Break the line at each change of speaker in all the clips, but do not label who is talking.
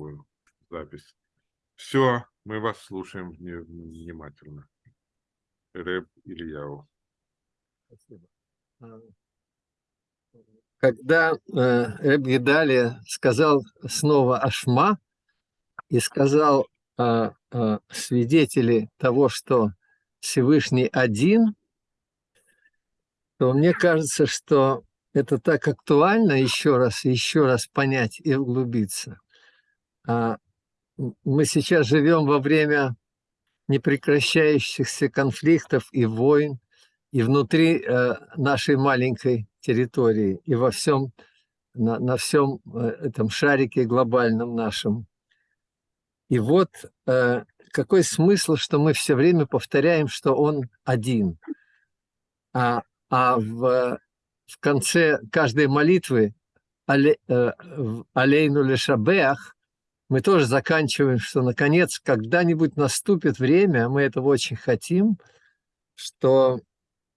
такую запись. Все, мы вас слушаем внимательно. Рэб Ильяу.
Спасибо. А, когда э, Рэб Гидали сказал снова Ашма и сказал э, э, свидетели того, что Всевышний один, то мне кажется, что это так актуально еще раз, еще раз понять и углубиться. А мы сейчас живем во время непрекращающихся конфликтов и войн, и внутри э, нашей маленькой территории, и во всем, на, на всем э, этом шарике глобальном нашем. И вот э, какой смысл, что мы все время повторяем, что он один. А, а в, в конце каждой молитвы але, «Алейну лешабеах» мы тоже заканчиваем, что наконец когда-нибудь наступит время, мы этого очень хотим, что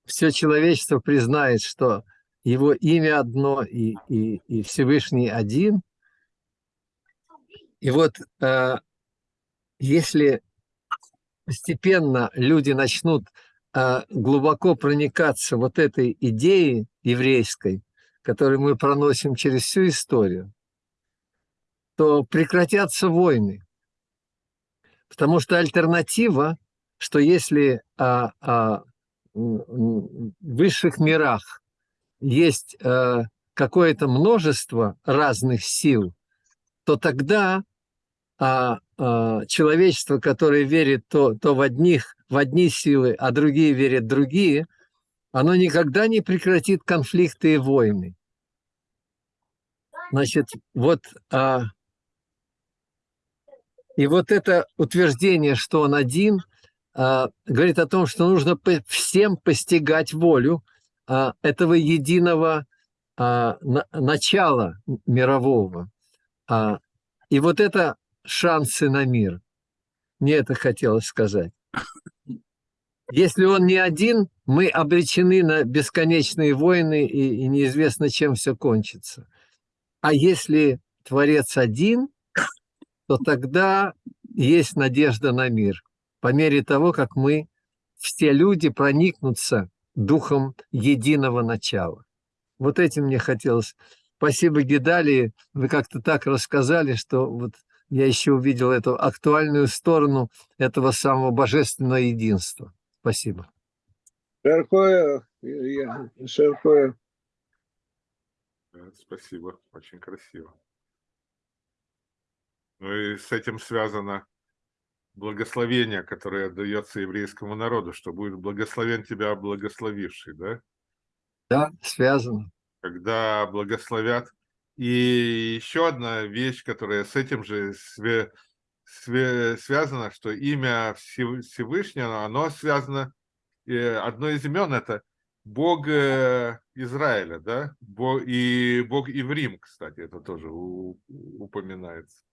все человечество признает, что его имя одно и, и, и Всевышний один. И вот э, если постепенно люди начнут э, глубоко проникаться вот этой идеей еврейской, которую мы проносим через всю историю, то прекратятся войны. Потому что альтернатива, что если а, а, в высших мирах есть а, какое-то множество разных сил, то тогда а, а, человечество, которое верит то, то в одних, в одни силы, а другие верят в другие, оно никогда не прекратит конфликты и войны. Значит, вот а, и вот это утверждение, что он один, а, говорит о том, что нужно всем постигать волю а, этого единого а, начала мирового. И вот это шансы на мир. Мне это хотелось сказать. Если он не один, мы обречены на бесконечные войны, и, и неизвестно, чем все кончится. А если Творец один, то тогда есть надежда на мир. По мере того, как мы, все люди, проникнутся духом единого начала. Вот этим мне хотелось. Спасибо, Гидалии. Вы как-то так рассказали, что вот я еще увидел эту актуальную сторону этого самого божественного единства. Спасибо.
Широкое, широкое.
Спасибо, очень красиво. Ну и с этим связано благословение, которое дается еврейскому народу, что будет благословен тебя благословивший, да?
Да, связано.
Когда благословят. И еще одна вещь, которая с этим же све, све, связана, что имя Всевышнего, оно связано, одно из имен это Бог э, Израиля, да, и Бог Иврим, кстати, это тоже упоминается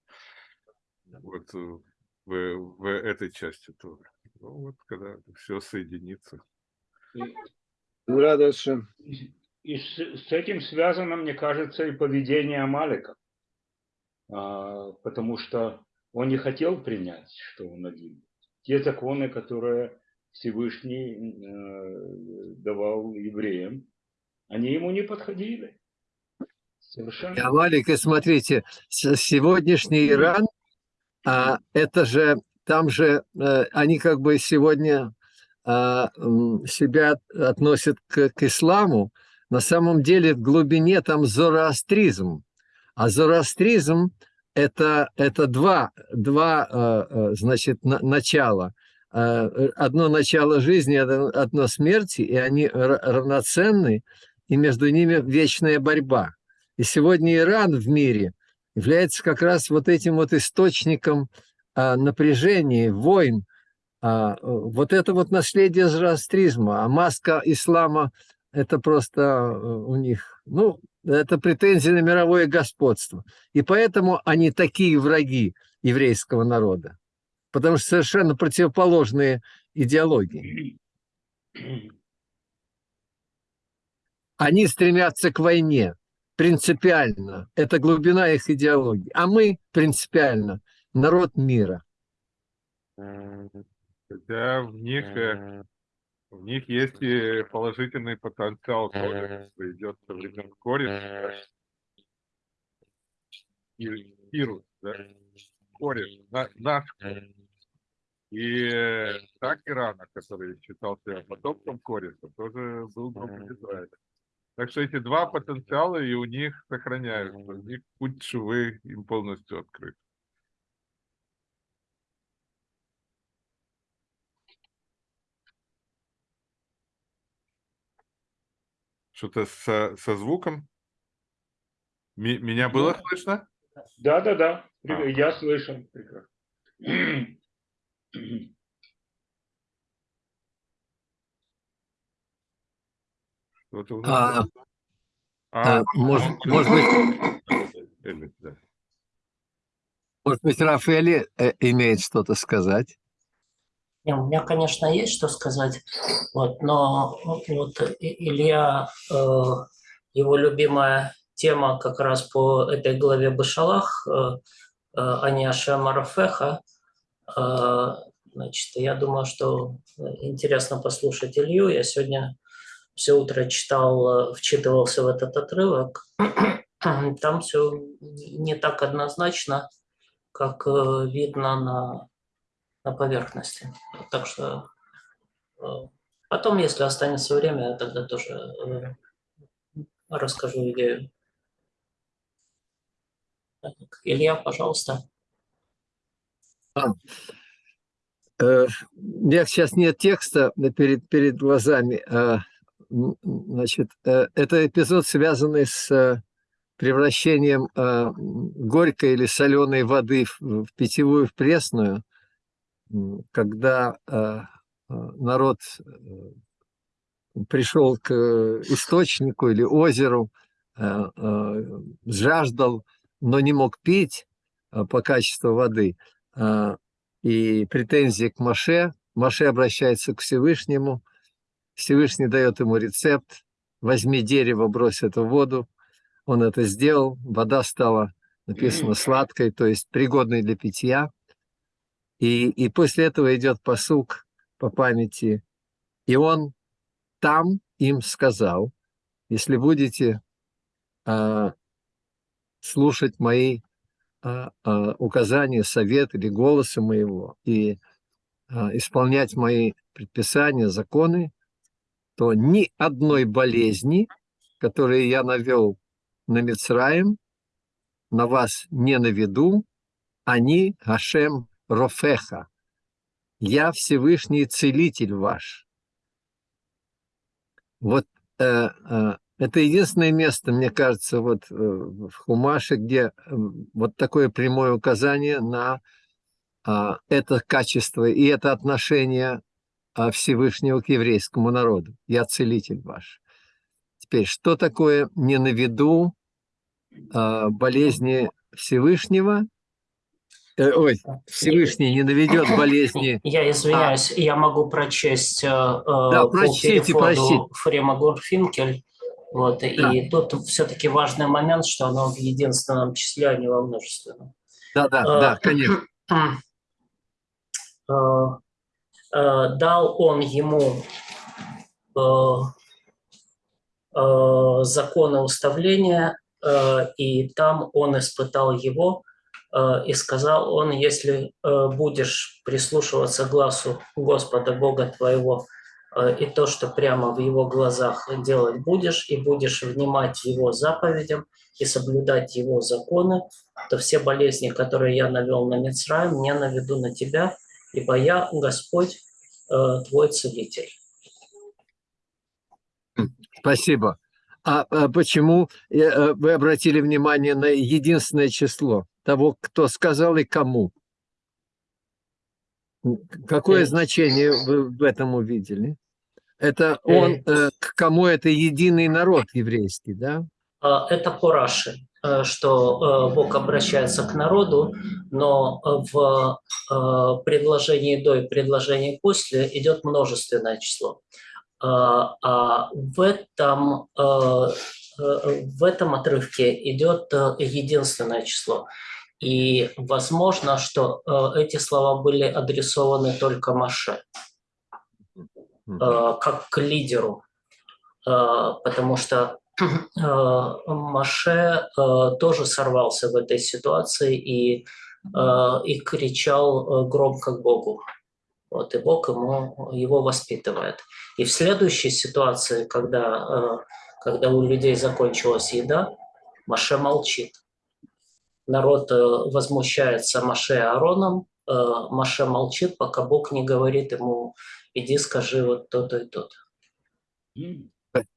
вот э, в, в этой части тоже. Ну, вот когда все соединится.
Радостно.
И с, с этим связано, мне кажется, и поведение Амалика. А, потому что он не хотел принять, что он один. Те законы, которые Всевышний э, давал евреям, они ему не подходили.
Совершенно. Амалик, смотрите, сегодняшний Иран а это же, там же э, они как бы сегодня а, себя относят к, к исламу, на самом деле в глубине там зороастризм. А зороастризм это, это два, два э, э, значит, начала. Одно начало жизни, одно смерти, и они равноценны, и между ними вечная борьба. И сегодня Иран в мире – является как раз вот этим вот источником а, напряжения, войн. А, вот это вот наследие зороастризма, а маска ислама – это просто э, у них, ну, это претензии на мировое господство. И поэтому они такие враги еврейского народа, потому что совершенно противоположные идеологии. Они стремятся к войне, принципиально. Это глубина их идеологии. А мы принципиально народ мира.
Хотя в них, э, в них есть и положительный потенциал тоже, что идет со времен кореш. Кирус, да? Кореш, на, наш кореш. И э, так Ирана, который считался потомком Кореша, тоже был группой Израиля. Так что эти два потенциала и у них сохраняются, у них путь швы им полностью открыт. Что-то со, со звуком? Ми- меня было
Да.
слышно?
Да, да, да.
А.
Я слышал. Прекрасно.
Что-то у
А,
нас- А,
а, может, может быть, может быть, Рафаэль э, имеет что-то сказать?
Не, у меня, конечно, есть что сказать, вот, но вот Илья, э, его любимая тема как раз по этой главе Башалах, э, э, Ани Ашем Арафеха, э, значит, я думаю, что интересно послушать Илью. Я сегодня все утро читал, э, вчитывался в этот отрывок. Там все не так однозначно, как э, видно на, на поверхности. Так что э, потом, если останется время, я тогда тоже расскажу идею. Так, Илья, пожалуйста.
Э, У меня сейчас нет текста перед, перед глазами. а, Значит, э, это эпизод, связанный с э, превращением э, горькой или соленой воды в, питьевую, в пресную, когда народ пришел к источнику или озеру, жаждал, но не мог пить по качеству воды. И претензии к Маше. Маше обращается к Всевышнему. Всевышний дает ему рецепт. Возьми дерево, брось это в воду. Он это сделал. Вода стала, написано, сладкой, то есть пригодной для питья. И, и после этого идет посук по памяти. И он там им сказал, если будете а, слушать мои а, а, указания, совет или голоса моего и а, исполнять мои предписания, законы, то ни одной болезни, которые я навел на Мицраим, на вас не наведу, они Хашем Рофеха. Я Всевышний Целитель ваш. Вот э, э, это единственное место, мне кажется, вот э, в Хумаше, где э, вот такое прямое указание на а, это качество и это отношение Всевышнего к еврейскому народу. Я целитель ваш. Теперь, что такое не на виду а, болезни Всевышнего? Э, ой, Всевышний не наведет болезни.
Я извиняюсь, я могу прочесть э,
Да,
по
прочтите,
переводу
прочтите.
Фрема Гурфинкель. Вот, И тут все-таки важный момент, что оно в единственном числе, а не во множественном.
Да, да,
Э,
да, конечно.
Э, Дал он ему э, э, законы уставления, и там он испытал его, и сказал он, если будешь прислушиваться глазу Господа Бога твоего, и то, что прямо в его глазах делать будешь, и будешь внимать его заповедям и соблюдать его законы, то все болезни, которые я навел на Мицраим, не наведу на тебя, ибо я Господь э, твой целитель.
Спасибо. А, а почему э, э, вы обратили внимание на единственное число того, кто сказал и кому? Какое значение вы в этом увидели? Это он, к кому это единый народ еврейский, да?
А, Это по Раши, э, что э, Бог обращается к народу, но э, в э, предложении до и предложении после идет множественное число. А в этом э, э, в этом отрывке идет э, единственное число. И возможно, что э, эти слова были адресованы только Маше, как к лидеру, потому что Маше тоже сорвался в этой ситуации и, и кричал громко к Богу. Вот, и Бог ему, его воспитывает. И в следующей ситуации, когда, э, когда у людей закончилась еда, Маше молчит. Народ э, возмущается Маше Аароном, э, Маше молчит, пока Бог не говорит ему, иди скажи вот то-то и то-то.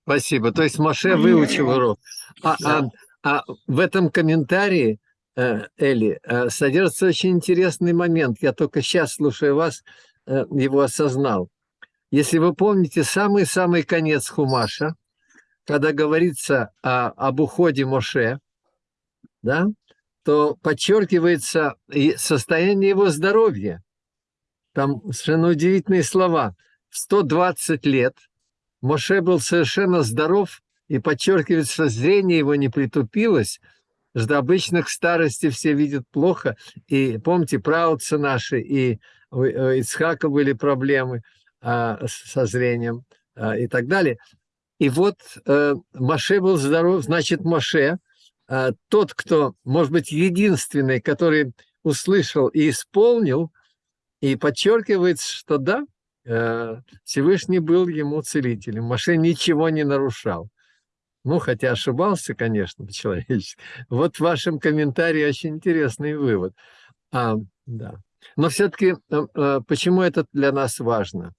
Спасибо. То есть Маше выучил урок. А, а, а в этом комментарии, э, Эли, э, содержится очень интересный момент. Я только сейчас, слушая вас, э, его осознал. Если вы помните самый-самый конец Хумаша, когда говорится о- об уходе Моше, да, то подчеркивается состояние его здоровья. Там совершенно удивительные слова. В 120 лет Моше был совершенно здоров, и подчеркивается, что зрение его не притупилось, что обычно к старости все видят плохо. И помните, праотцы наши, и у Ицхака были проблемы а, со зрением а, и так далее. И вот э, Моше был здоров, значит, Моше, а, тот, кто, может быть, единственный, который услышал и исполнил, и подчеркивается, что да, э, Всевышний был ему целителем. Моше ничего не нарушал. Ну, хотя ошибался, конечно, по-человечески. Вот в вашем комментарии очень интересный вывод. А, да. Но все-таки почему это для нас важно?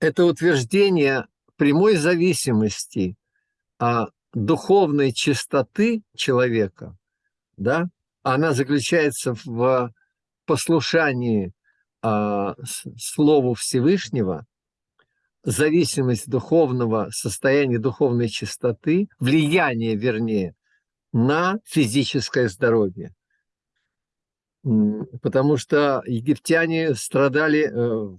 Это утверждение прямой зависимости а, духовной чистоты человека, да, она заключается в послушании с- Слову Всевышнего, зависимость духовного состояния духовной чистоты, влияние, вернее, на физическое здоровье. Потому что египтяне страдали э,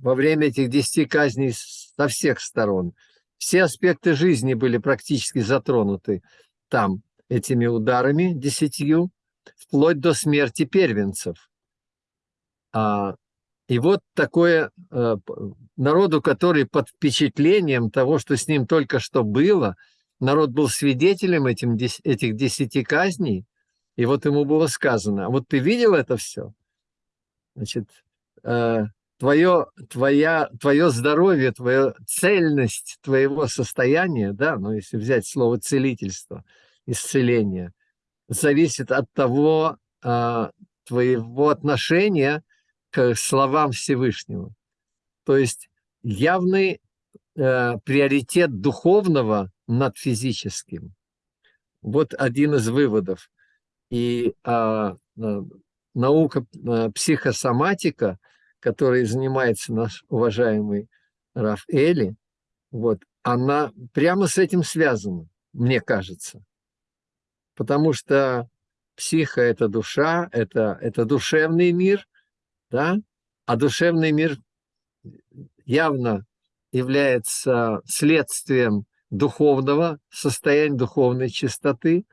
во время этих десяти казней со всех сторон. Все аспекты жизни были практически затронуты там этими ударами десятью, вплоть до смерти первенцев. А, и вот такое э, народу, который под впечатлением того, что с ним только что было, народ был свидетелем этим, этих десяти казней, и вот ему было сказано, «А вот ты видел это все? Значит, э, твое, твоя, твое здоровье, твоя цельность твоего состояния, да, ну, если взять слово целительство, исцеление, зависит от того, а, твоего отношения к словам Всевышнего. То есть явный э, приоритет духовного над физическим. Вот один из выводов. И а, а, наука а, психосоматика, которой занимается наш уважаемый Раф Эли, вот, она прямо с этим связана, мне кажется. Потому что психа – это душа, это, это душевный мир, да? а душевный мир явно является следствием духовного состояния, духовной чистоты.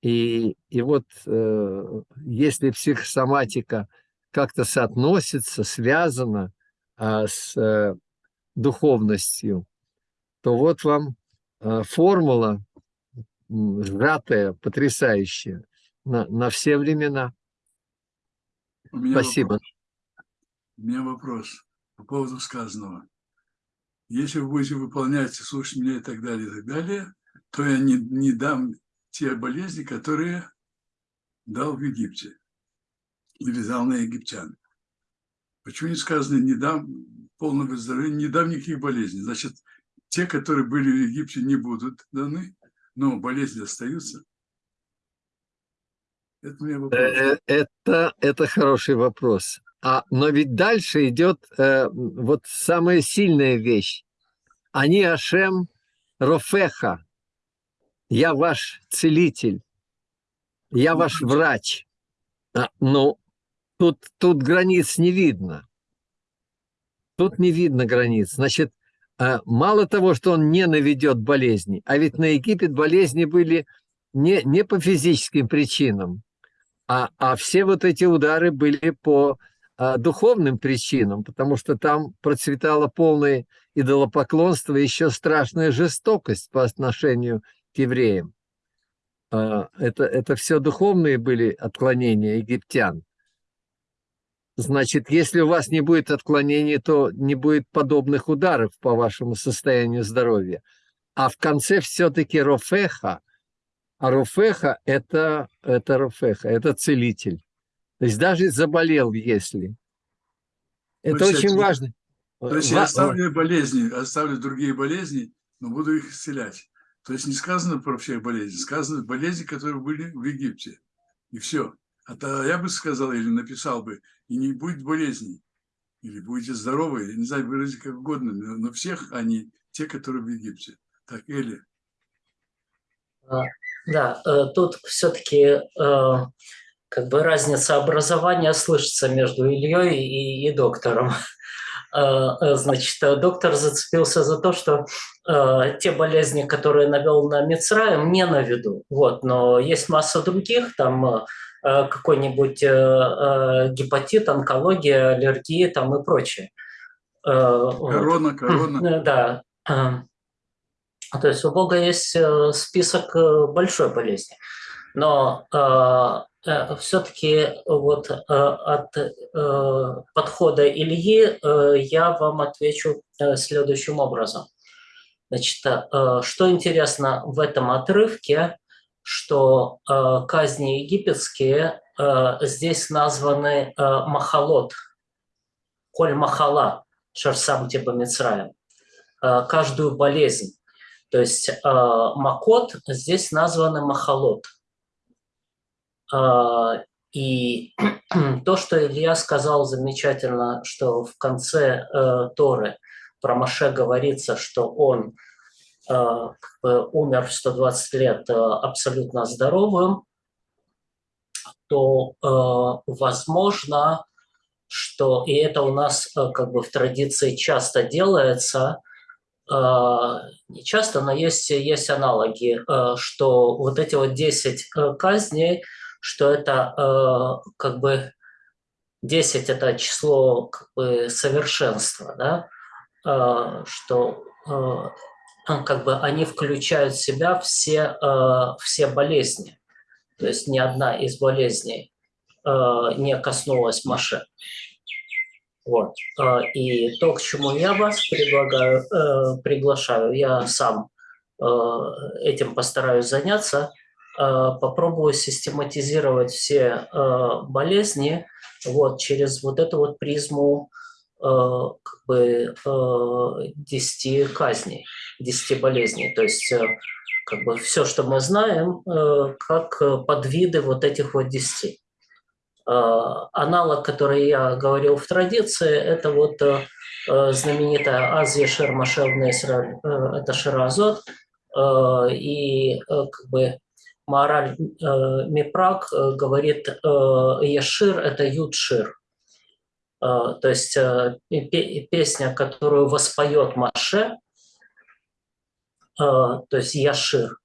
И, и вот э, если психосоматика как-то соотносится, связана а, с э, духовностью, то вот вам э, формула сжатая, потрясающая на, на все времена.
У меня
Спасибо.
Вопрос. У меня вопрос по поводу сказанного. Если вы будете выполнять, слушать меня и так далее, и так далее, то я не, не дам те болезни, которые дал в Египте или дал на египтян. Почему не сказано, не дам полного выздоровления, не дам никаких болезней? Значит, те, которые были в Египте, не будут даны, но болезни остаются. Это вопрос.
Э, Это, это хороший вопрос. А, но ведь дальше идет э, вот самая сильная вещь. Они Ашем Рофеха. Я ваш целитель. Я ваш врач. А, ну, тут, тут границ не видно. Тут не видно границ. Значит, а, мало того, что он не наведет болезни, а ведь на Египет болезни были не, не по физическим причинам, а, а все вот эти удары были по а, духовным причинам, потому что там процветало полное идолопоклонство и еще страшная жестокость по отношению к евреям. А, это, это все духовные были отклонения египтян. Значит, если у вас не будет отклонений, то не будет подобных ударов по вашему состоянию здоровья. А в конце все-таки рофеха. А рофеха это, это рофеха, это целитель. То есть даже заболел, если. Это
есть
очень важно.
То есть я оставлю болезни, оставлю другие болезни, но буду их исцелять. То есть не сказано про все болезни, сказано болезни, которые были в Египте. И все. А то я бы сказал или написал бы, и не будет болезней. Или будете здоровы, я не знаю, выразить как угодно, но но всех они те, которые в Египте. Так, Эли.
Да, э, тут все-таки как бы разница образования слышится между Ильей и, и доктором. Э, э, Значит, э, доктор зацепился за то, что э, те болезни, которые навел на Мицраем, не на виду. Вот, но есть масса других, там э, э, какой-нибудь э, э, гепатит, онкология, аллергии там и прочее. Э, вот.
Корона, корона.
Э, Да. Э, То есть у Бога есть э, список э, большой болезни. Но все-таки вот э, от э, подхода Ильи э, я вам отвечу э, следующим образом. Значит, э, что интересно в этом отрывке, что э, казни египетские э, здесь названы э, махалот, коль махала, шарсам типа Мицраем, э, каждую болезнь. То есть э, макот здесь названы махалот. Э, И то, что Илья сказал замечательно, что в конце э, Торы про Маше говорится, что он э, умер в 120 лет э, абсолютно здоровым, то э, возможно, что и это у нас э, как бы в традиции часто делается, не часто, но есть, есть аналоги, э, что вот эти вот 10 э, казней, что это э, как бы 10 это число как бы совершенства, да, что как бы они включают в себя все, все болезни. То есть ни одна из болезней не коснулась Маше. Вот. Э, И то, к чему я вас предлагаю, э, приглашаю, я сам э, этим постараюсь заняться, э, попробую систематизировать все болезни вот, через вот эту вот призму как бы э, 10 казней, 10 болезней. То есть как бы все, что мы знаем, как подвиды вот этих вот 10. Э, Аналог, который я говорил в традиции, это вот э, э, знаменитая Азия Шермашевна Исраиль, э, это Ширазот, и как бы Маораль э, Мипрак говорит, Ешир – это Юдшир. То есть песня, которую воспоет Маше, то есть Яшир,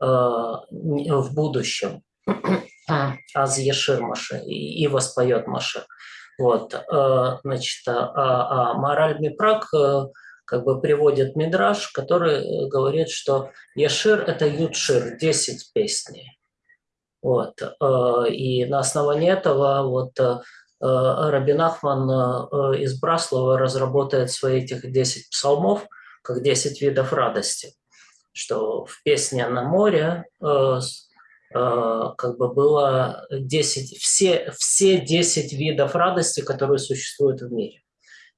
в будущем, Аз Яшир Маше, и, воспоет Маше. Вот, э, значит, а, а Мораль Мипрак э, как бы приводит Мидраш, который э, говорит, что Яшир – это Ютшир, 10 песней. Вот, и на основании этого вот Рабин Ахман из Браслова разработает свои этих 10 псалмов как 10 видов радости, что в песне на море как бы было 10, все, все 10 видов радости, которые существуют в мире.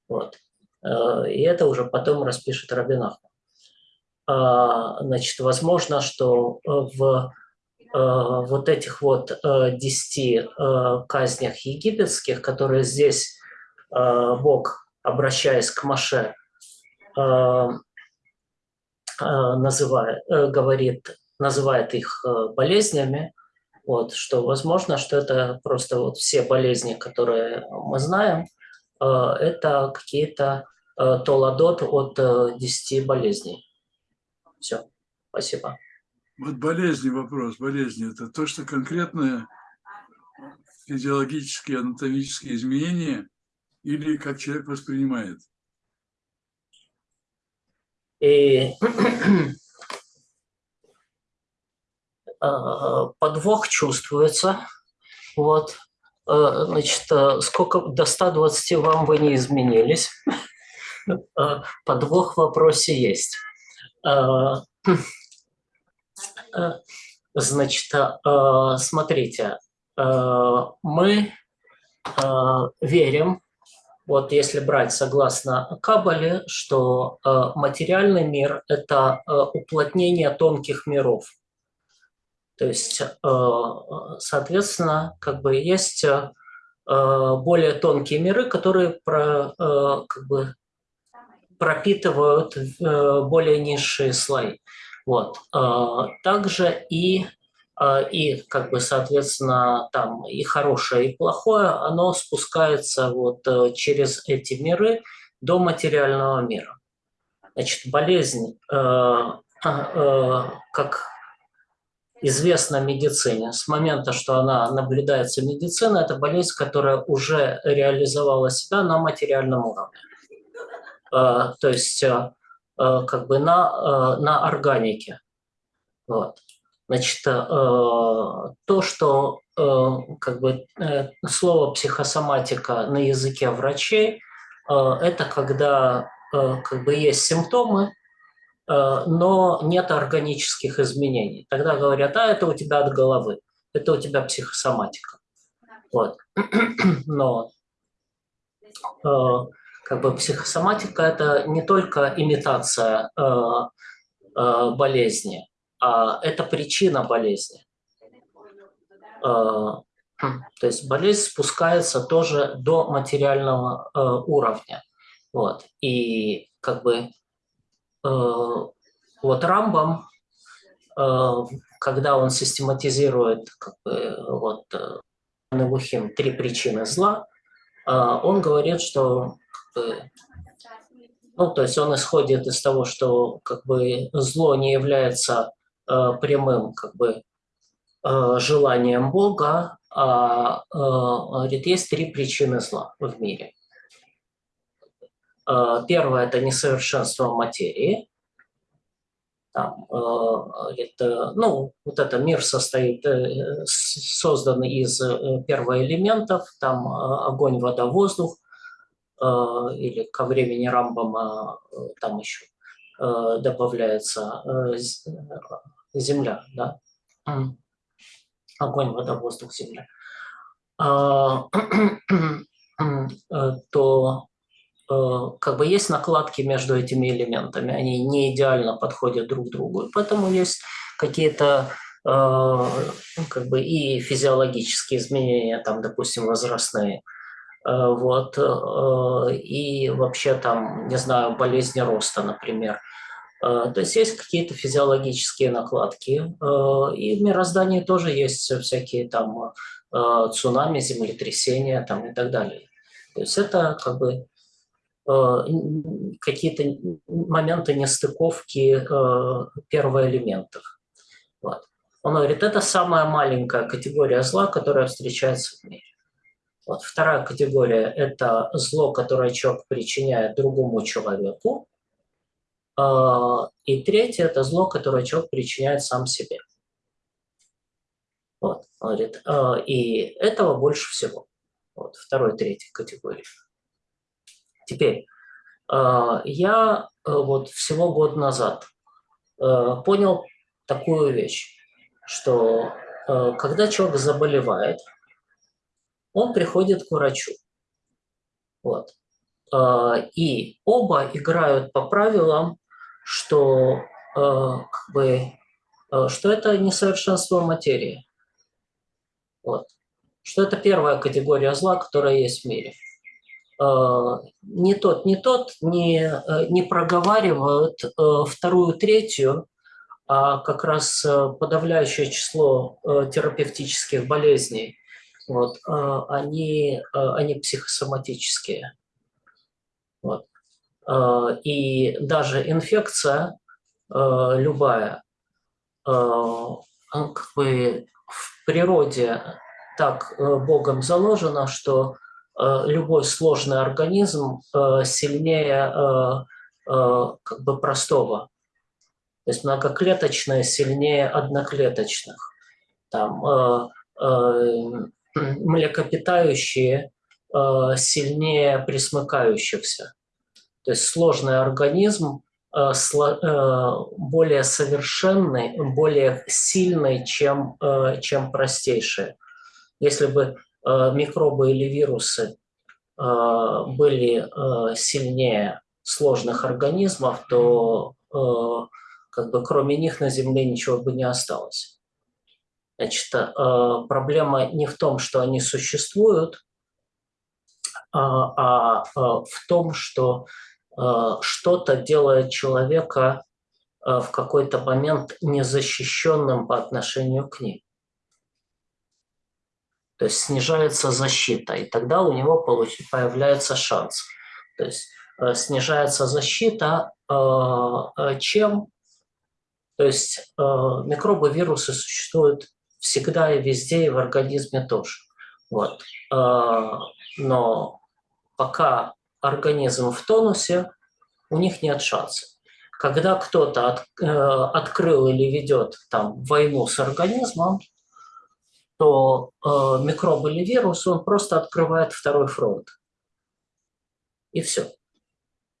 Вот. Э, И это уже потом распишет Рабин Ахман. А, Значит, возможно, что в вот этих вот э, 10 э, казнях египетских, которые здесь Бог, обращаясь к Маше, называет, э, говорит, называет их э, болезнями, вот, что возможно, что это просто вот все болезни, которые мы знаем, э, это какие-то э, Толадот от э, 10 болезней. Все, спасибо.
Вот болезни вопрос, болезни – это то, что конкретное физиологические, анатомические изменения или как человек воспринимает?
И подвох чувствуется. Вот. Э, Значит, э, сколько до 120 вам вы не изменились. Э, Подвох в вопросе есть. Э, э, Значит, э, смотрите, э, мы э, верим, вот если брать согласно Кабале, что э, материальный мир – это э, уплотнение тонких миров. То есть, э, соответственно, как бы есть э, более тонкие миры, которые про, э, как бы пропитывают э, более низшие слои. Вот. Э, Также и, э, и, как бы, соответственно, там и хорошее, и плохое, оно спускается вот э, через эти миры до материального мира. Значит, болезнь, э, э, как известно медицине, с момента, что она наблюдается медицина, это болезнь, которая уже реализовала себя на материальном уровне. Э, То есть э, э, как бы на, на органике. Вот. Значит, то, что как бы слово психосоматика на языке врачей, это когда как бы есть симптомы, но нет органических изменений. Тогда говорят, а это у тебя от головы, это у тебя психосоматика. Вот. Но э, как бы психосоматика это не только имитация э, э, болезни, а это причина болезни. Э, то есть болезнь спускается тоже до материального э, уровня. Вот. И как бы э, вот Рамбам, э, когда он систематизирует как бы, вот, э, Невухим, три причины зла, э, он говорит, что как бы, ну, то есть он исходит из того, что как бы зло не является э, прямым как бы э, желанием Бога, а э, говорит, есть три причины зла в мире. Э, Первое – это несовершенство материи. Там, э, говорит, э, ну, вот это мир состоит, э, создан из первоэлементов, там огонь, вода, воздух, или ко времени Рамбама там еще добавляется земля, да. Огонь, вода, воздух, земля. А, То как бы есть накладки между этими элементами, они не идеально подходят друг другу, поэтому есть какие-то э, ну, как бы и физиологические изменения, там, допустим, возрастные, Э, вот, э, и вообще там, не знаю, болезни роста, например. Э, То есть есть какие-то физиологические накладки, э, и в мироздании тоже есть всякие там э, цунами, землетрясения там и так далее. То есть это как бы э, какие-то н- моменты нестыковки э, первоэлементов. Вот. Он говорит, это самая маленькая категория зла, которая встречается в мире. Вот. Вторая категория – это зло, которое человек причиняет другому человеку. А, И третье – это зло, которое человек причиняет сам себе. Вот. Он говорит, а, и этого больше всего. Вот. Второй, третьей категории. Теперь, а, я э, вот всего год назад э, понял такую вещь, что э, когда человек заболевает, он приходит к врачу. Вот. И оба играют по правилам, что, э, как бы, э, что это несовершенство материи. Вот. Что это первая категория зла, которая есть в мире. Э, Ни тот, ни тот не, э, не проговаривают э, вторую, третью, а как раз э, подавляющее число терапевтических болезней вот, э, они, э, они психосоматические. Вот. И даже инфекция любая, а, как бы в природе так Богом заложено, что любой сложный организм э, сильнее э, э, как бы простого. То есть многоклеточные сильнее одноклеточных. Там э, э, млекопитающие э, сильнее присмыкающихся. То есть сложный организм э, э, более совершенный, более сильный, чем, э, чем простейшие. Если бы э, микробы или вирусы э, были э, сильнее сложных организмов, то э, как бы кроме них на Земле ничего бы не осталось. Значит, э, проблема не в том, что они существуют, а, а, э, в том, что э, что-то делает человека э, в какой-то момент незащищенным по отношению к ним. То есть снижается защита, и тогда у него появляется шанс. То есть э, снижается защита э, э, чем? То есть микробы, вирусы существуют всегда и везде, и в организме тоже. Вот. Но пока организм в тонусе, у них нет шанса. Когда кто-то от- открыл или ведет там войну с организмом, то э, микроб или вирус, он просто открывает второй фронт. И все.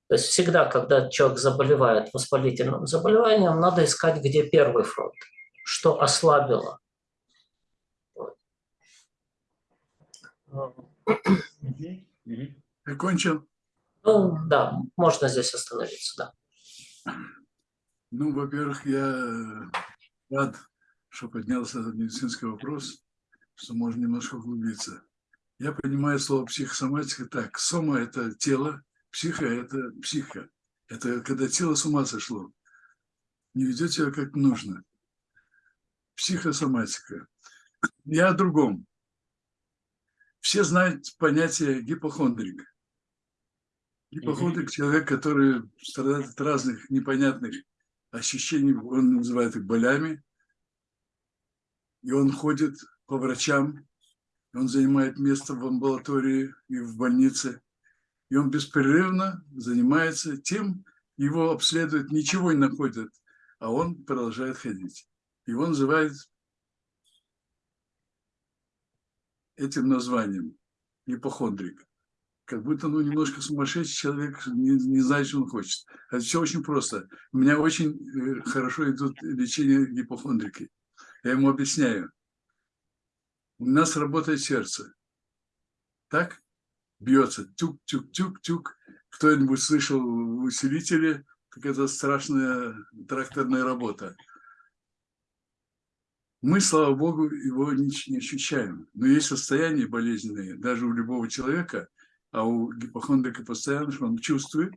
То есть всегда, когда человек заболевает воспалительным заболеванием, надо искать, где первый фронт, что ослабило.
Закончил?
Ну, да, можно здесь остановиться, да.
Ну, во-первых, я рад, что поднялся этот медицинский вопрос, что можно немножко углубиться. Я понимаю слово психосоматика так. Сома – это тело, психо – это психика. Это когда тело с ума сошло. Не ведет себя как нужно. Психосоматика. Я о другом. Все знают понятие гипохондрик. Гипохондрик – человек, который страдает от разных непонятных ощущений, он называет их болями, и он ходит по врачам, он занимает место в амбулатории и в больнице, и он беспрерывно занимается тем, его обследуют, ничего не находят, а он продолжает ходить. Его называют этим названием ипохондрик. Как будто ну, немножко сумасшедший человек, не, не знает, что он хочет. Это все очень просто. У меня очень э, хорошо идут лечение гипохондрики. Я ему объясняю. У нас работает сердце. Так? Бьется. Тюк-тюк-тюк-тюк. Кто-нибудь слышал усилители? Как это страшная тракторная работа. Мы, слава богу, его не, не ощущаем. Но есть состояния болезненные, даже у любого человека, а у гипохондрика постоянно, что он чувствует,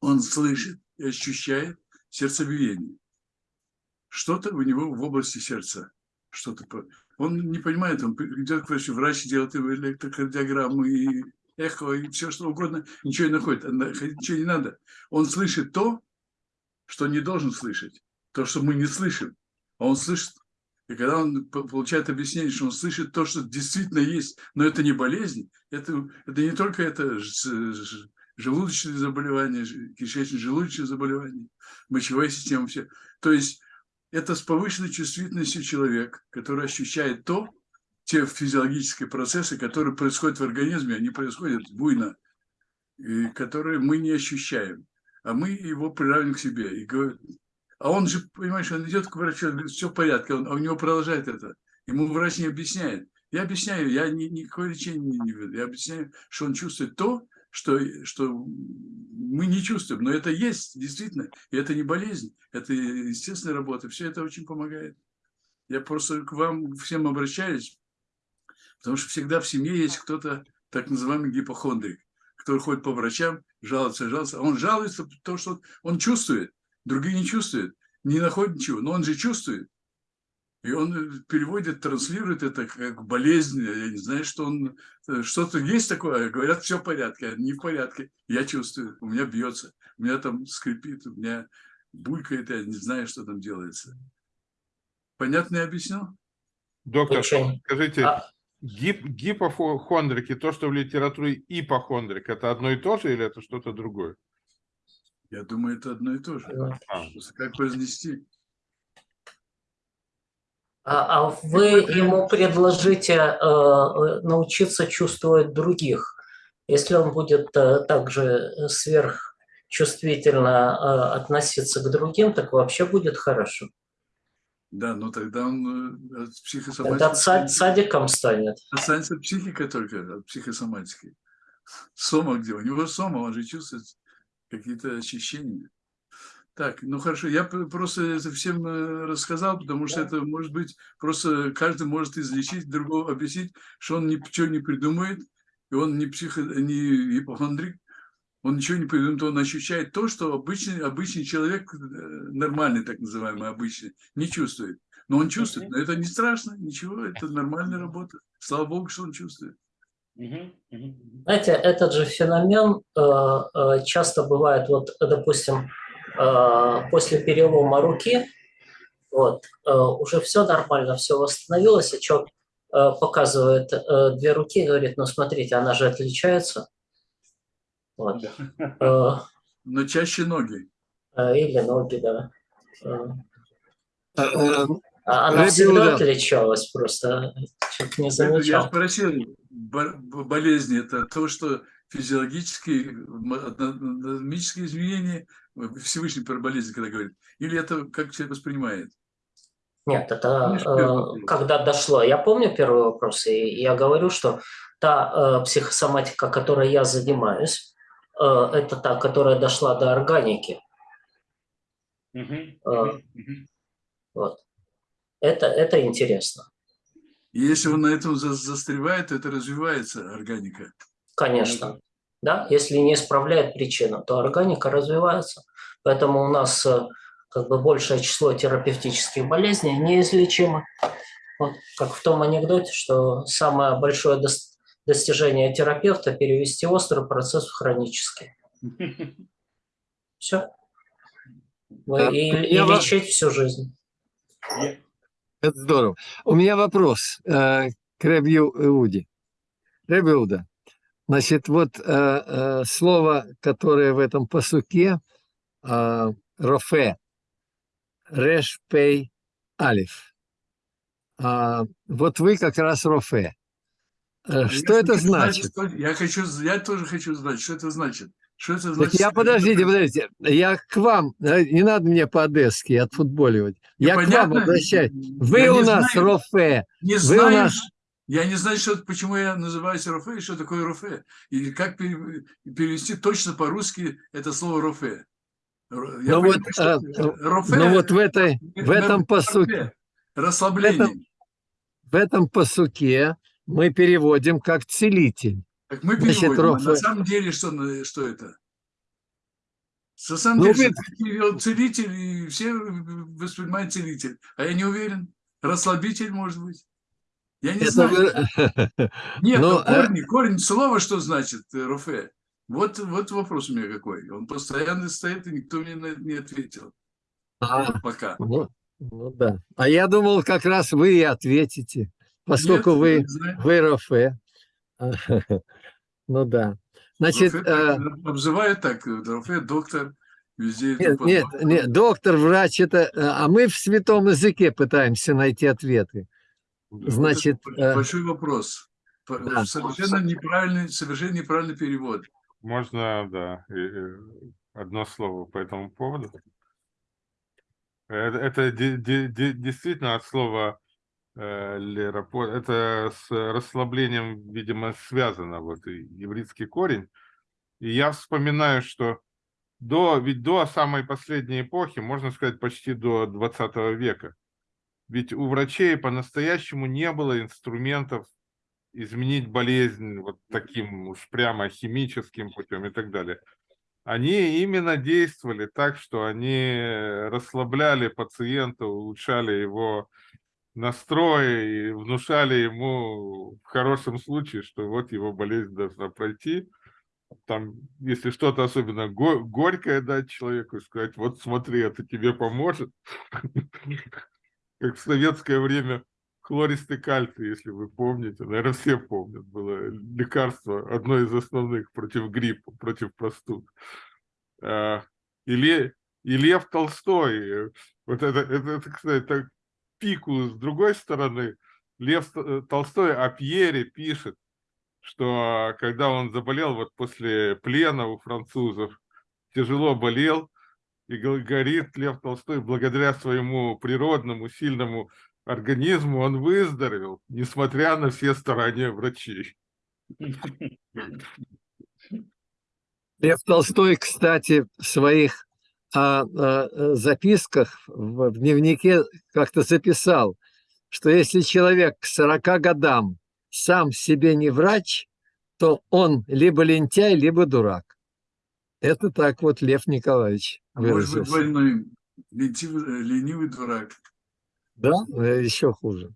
он слышит и ощущает сердцебиение. Что-то у него в области сердца. Что-то он не понимает, он идет к врачу, врач делает его электрокардиограмму и эхо, и все что угодно, ничего не находит, ничего не надо. Он слышит то, что не должен слышать, то, что мы не слышим. А он слышит и когда он получает объяснение, что он слышит то, что действительно есть, но это не болезнь, это, это не только это желудочные заболевания, кишечно-желудочные заболевания, мочевая система, все. То есть это с повышенной чувствительностью человек, который ощущает то, те физиологические процессы, которые происходят в организме, они происходят буйно, и которые мы не ощущаем, а мы его приравниваем к себе и говорим, а он же, понимаешь, он идет к врачу, он говорит, все в порядке, он, а у него продолжает это. Ему врач не объясняет. Я объясняю, я ни, никакое лечение не веду. Я объясняю, что он чувствует то, что, что мы не чувствуем. Но это есть, действительно. И это не болезнь, это естественная работа. Все это очень помогает. Я просто к вам всем обращаюсь, потому что всегда в семье есть кто-то, так называемый гипохондрик, который ходит по врачам, жалуется, жалуется. Он жалуется, потому что он чувствует. Другие не чувствуют, не находят ничего, но он же чувствует. И он э, переводит, транслирует это как болезнь. Я не знаю, что он... э, Что-то есть такое. Говорят, все в порядке. Не в порядке. Я чувствую. У меня бьется. У меня там скрипит. У меня булькает. Я не знаю, что там делается. Понятно я объяснил?
Доктор,
Очень.
скажите,
А-
гип, гипохондрик и то, что в литературе ипохондрик, это одно и то же или это что-то другое?
Я думаю, это одно и то же.
А,
как произнести?
А, а вы ему предложите э, э, научиться чувствовать других. Если он будет э, также сверхчувствительно относиться к другим, так вообще будет хорошо.
Да, но тогда он от
Тогда садиком станет.
Останется психика только от психосоматики. Сома где? У него сома, он же чувствует какие-то ощущения. Так, ну хорошо, я просто это всем э, рассказал, потому что это может быть, просто каждый может излечить, другого объяснить, что он ничего не придумает, и он не, психо, не ипохондрик, он ничего не придумает, он ощущает то, что обычный, обычный человек, э, нормальный так называемый, обычный, не чувствует. Но он чувствует, но это не страшно, ничего, это нормальная работа. Слава Богу, что он чувствует.
Знаете, этот же феномен э, э, часто бывает, вот, допустим, после перелома руки, вот, э, уже все нормально, все восстановилось, и человек э, показывает э, две руки и говорит, ну смотрите, она же отличается. Вот. Э,
Но чаще ноги.
э, или ноги, да. Э,
Э, э,
а Она
Рэбби
всегда
Иуда.
отличалась, просто человек не
Я
замечал.
спросил, бо- бо- болезни – это то, что физиологические, анатомические изменения, Всевышний про болезнь, когда говорит, или это как человек воспринимает?
Нет, это э, когда дошло. Я помню первый вопрос, и я говорю, что та э, психосоматика, которой я занимаюсь, э, это та, которая дошла до органики. А.
мгм, мгм.
Вот. Это, это интересно,
если он на этом за- застревает, то это развивается органика.
конечно. Да? Если не исправляет причину, то органика развивается. Поэтому у нас э, как бы большее число терапевтических болезней неизлечимо. Вот, как в том анекдоте, что самое большое дос- достижение терапевта – перевести острый процесс в хронический. Все.
Да,
И, и
во-
лечить всю жизнь.
Это здорово. У меня вопрос э, к Рэбби Иуде. Рэбби Иуда, значит, вот э, э, слово, которое в этом посуке, рофе, реш, пей, алиф. А, вот вы как раз рофе. Э,
Я
Что это
хочу знать,
значит?
что- я, хочу, я тоже хочу знать, что это значит. Что это
Так
значит?
я, подождите, подождите, я к вам, э, не надо мне по-одесски отфутболивать. Я к вам
Непонятно?
обращаюсь. Вы
Я
у нас
знаю.
рофе.
Не
Вы у
знаю,
нас-
ш- я не знаю, что, почему я называюсь рофе и что такое рофе. И как пере- перевести точно по-русски это слово рофе. Я
Ну
понимаю,
вот,
что
а,
рофе
Ну вот в, этой, в этом посуке,
Расслабление.
в этом посуке мы переводим как целитель.
Так мы
Значит,
переводим. а
рофе.
на самом деле что, что это? На самом
Ну,
деле,
вы-
целитель, и все воспринимают целитель. А я не уверен. Расслабитель, может быть. Я не
Это
знаю.
вы-
Нет,
Ну,
ну,
э,
корень, корень слова что значит э, рофе? Вот, вот вопрос у меня какой. Он постоянно стоит, и никто мне на это не ответил.
А,
Пока.
ну, ну да. А я думал, как раз вы и ответите, поскольку
Нет,
вы, вы рофе. Ну да. Значит,
Рофе
э,
так обзывают так, э, рофе, доктор, везде.
нет, нет, нет, доктор, врач, это, э, а мы в святом языке пытаемся найти ответы.
Вот
Значит, э,
большой вопрос.
Да.
Совершенно неправильный, совершенно неправильный перевод.
Можно, да, одно слово по этому поводу. Это, это де- действительно от слова э, это с расслаблением, видимо, связано, вот еврейский корень. И я вспоминаю, что до, ведь до самой последней эпохи, можно сказать, почти до 20 века, ведь у врачей по-настоящему не было инструментов изменить болезнь вот таким уж прямо химическим путем и так далее. Они именно действовали так, что они расслабляли пациента, улучшали его настрой и внушали ему в хорошем случае, что вот его болезнь должна пройти. Там, если что-то особенно го горькое дать человеку и сказать, вот смотри, это тебе поможет. Как в советское время хлористый кальций, если вы помните, наверное, все помнят, было лекарство, одно из основных против гриппа, против простуд. А, и, и Лев Толстой, вот это, это, это кстати, так, пику с другой стороны, Лев э, Толстой о Пьере пишет, что когда он заболел вот после плена у французов, тяжело болел, и говорит Лев Толстой, благодаря своему природному сильному организму он выздоровел, несмотря на все старания врачей.
Лев Толстой, кстати, в своих а, а, записках в дневнике как-то записал, что если человек к 40 годам сам себе не врач, то он либо лентяй, либо дурак. Это так вот Лев Николаевич
а Может быть, больной, ленивый, ленивый дурак.
Да, э, еще хуже.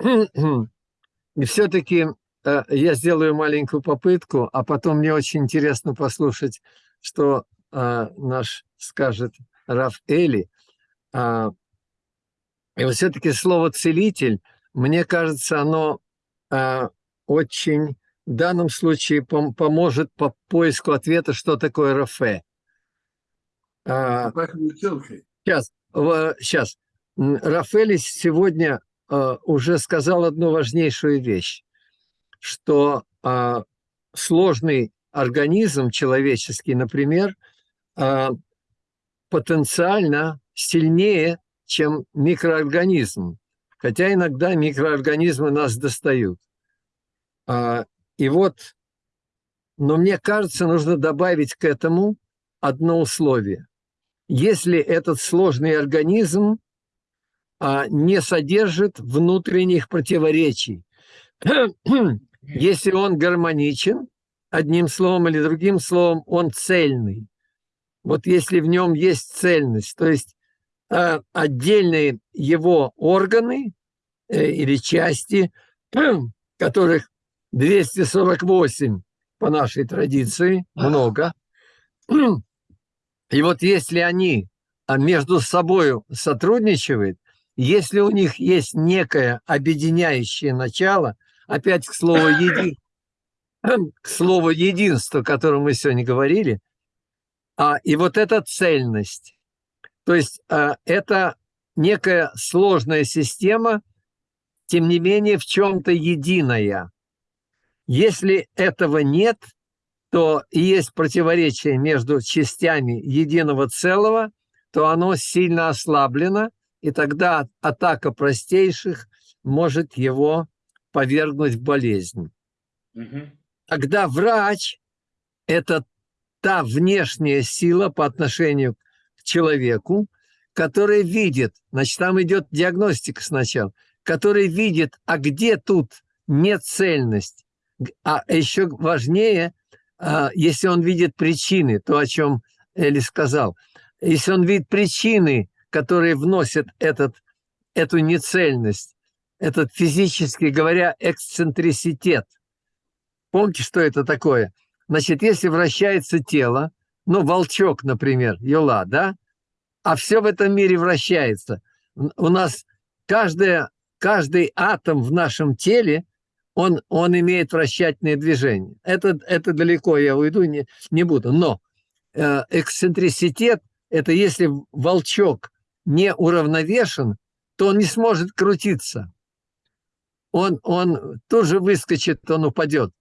И все-таки э, я сделаю маленькую попытку, а потом мне очень интересно послушать, что э, наш скажет Раф Эли. А, и вот все-таки слово «целитель», мне кажется, оно очень в данном случае поможет по поиску ответа, что такое РФ. Сейчас, сейчас. Рафаэлис сегодня э, уже сказал одну важнейшую вещь, что э, сложный организм человеческий, например, э, потенциально сильнее, чем микроорганизм, хотя иногда микроорганизмы нас достают. Э, и вот, но мне кажется, нужно добавить к этому одно условие. Если этот сложный организм а, не содержит внутренних противоречий. Если он гармоничен, одним словом или другим словом, он цельный. Вот если в нем есть цельность, то есть а, отдельные его органы э, или части, которых 248 по нашей традиции, много. И вот если они а, между собой сотрудничают, если у них есть некое объединяющее начало, опять к слову, еди... к слову единство, о котором мы сегодня говорили, а, и вот эта цельность, то есть а, это некая сложная система, тем не менее в чем-то единая. Если этого нет, то есть противоречие между частями единого целого, то оно сильно ослаблено – и тогда атака простейших может его повергнуть в болезнь. Угу. Тогда врач – это та внешняя сила по отношению к человеку, который видит, значит, там идет диагностика сначала, который видит, а где тут нецельность, а еще важнее, а, если он видит причины, то, о чем Эли сказал, если он видит причины которые вносят этот, эту нецельность, этот физически говоря эксцентриситет. Помните, что это такое? Значит, если вращается тело, ну, волчок, например, юла, да, а все в этом мире вращается. У нас каждая, каждый атом в нашем теле, он, он имеет вращательное движение. Это, это далеко я уйду, не, не буду. Но э, эксцентриситет – это если волчок не уравновешен, то он не сможет крутиться. Он, он тоже выскочит, он упадет.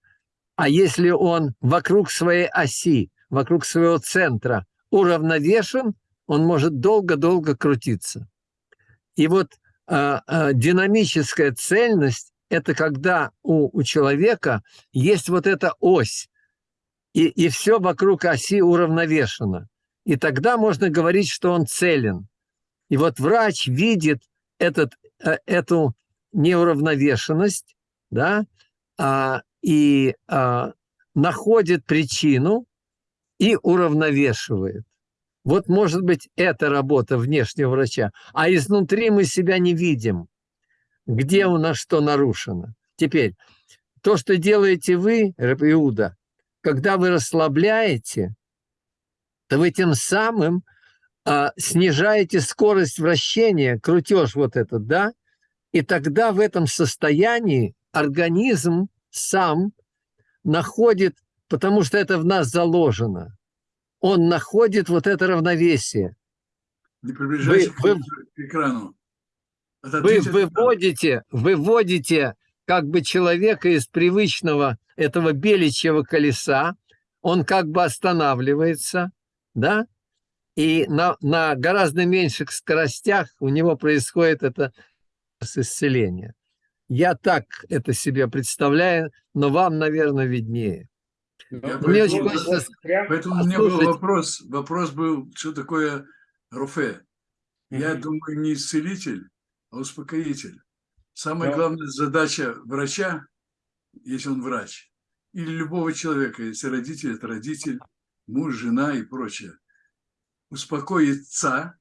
А если он вокруг своей оси, вокруг своего центра уравновешен, он может долго-долго крутиться. И вот э, э, динамическая цельность – это когда у, у человека есть вот эта ось, и, и все вокруг оси уравновешено. И тогда можно говорить, что он целен. И вот врач видит этот, э, эту неуравновешенность, да, а, и а, находит причину и уравновешивает. Вот может быть это работа внешнего врача. А изнутри мы себя не видим. где у нас что нарушено. Теперь, то, что делаете вы, Иуда, когда вы расслабляете, то вы тем самым а, снижаете скорость вращения, крутеж вот этот, да, и тогда в этом состоянии организм сам находит, потому что это в нас заложено, он находит вот это равновесие.
Не приближайся
Вы-
к экрану.
Вы
Отодвинься
выводите, выводите как бы человека из привычного этого беличьего колеса, он как бы останавливается, да, и на, на гораздо меньших скоростях у него происходит это исцеление. Я так это себе представляю, но вам, наверное, виднее.
Ну,
Мне очень
вот
хочется
Поэтому у меня был вопрос. Вопрос был, что такое рофе. Я
Мгм.
думаю, не исцелитель, а успокоитель. Самая
Да.
главная задача врача, если он врач, или любого человека, если родитель, это родитель, муж, жена и прочее, успокоиться,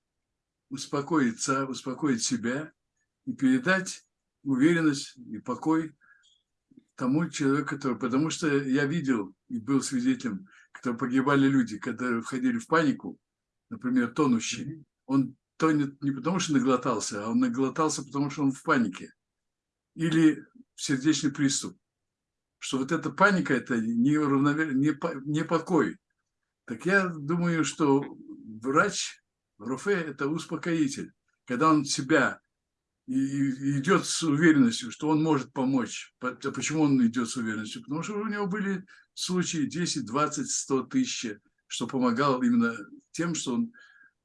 успокоиться, успокоить себя и передать уверенность и покой тому человеку, который... Потому что я видел и был свидетелем, когда погибали люди, когда входили в панику, например, тонущий. Он тонет не потому, что наглотался, а он наглотался, потому что он в панике. Или сердечный приступ. Что вот эта паника – это не, равновер... не, по- не покой. Так я думаю, что врач, рофе – это успокоитель. Когда он себя и, идет с уверенностью, что он может помочь. По- Почему он идет с уверенностью? Потому что у него были случаи 10, 20, 100 тысяч, что помогал именно тем, что он...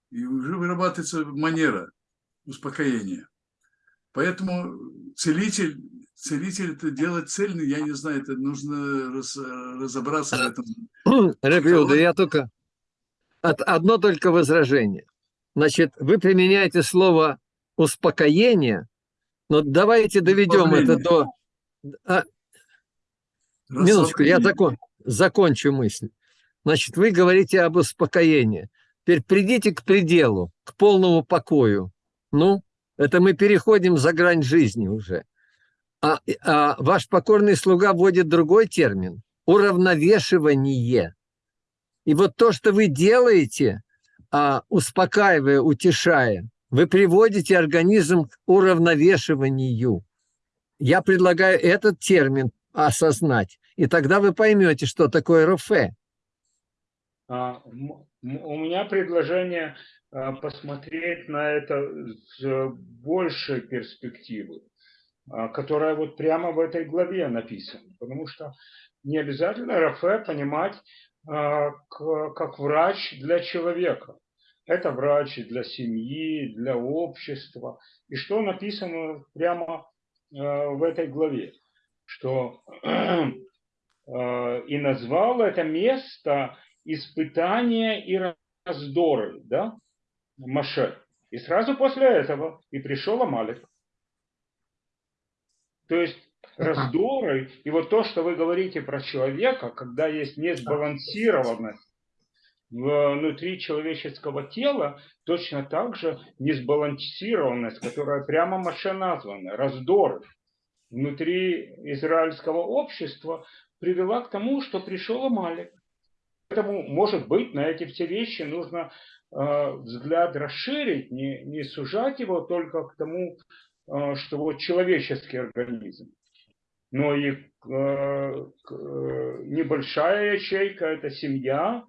И уже вырабатывается манера успокоения. Поэтому целитель, целитель это делать цельный, я не знаю, это нужно раз- разобраться в этом.
Рабиуда, я только... от- Одно только возражение. Значит, вы применяете слово успокоение, но давайте доведем это до... А, Минуточку, я закон, закончу мысль. Значит, вы говорите об успокоении. Теперь придите к пределу, к полному покою. Ну, это мы переходим за грань жизни уже. А, а ваш покорный слуга вводит другой термин – уравновешивание. И вот то, что вы делаете, а, успокаивая, утешая, вы приводите организм к уравновешиванию. Я предлагаю этот термин осознать, и тогда вы поймете, что такое РФ.
А, У меня предложение а, посмотреть на это с большей перспективы, которая вот прямо в этой главе написана. Потому что не обязательно РФ понимать как врач для человека. Это врач для семьи, для общества. И что написано прямо а, в этой главе? Что э, и назвал это место испытания и раздоры, да, Маше. И сразу после этого и пришел Амалик. То есть раздоры, и вот то, что вы говорите про человека, когда есть несбалансированность внутри человеческого тела, точно так же несбалансированность, которая прямо Маше названа, раздоры внутри израильского общества привела к тому, что пришел Амалик. Поэтому, может быть, на эти все вещи нужно э, взгляд расширить, не, не сужать его только к тому, э, что вот человеческий организм, но и э, э, небольшая ячейка – это семья,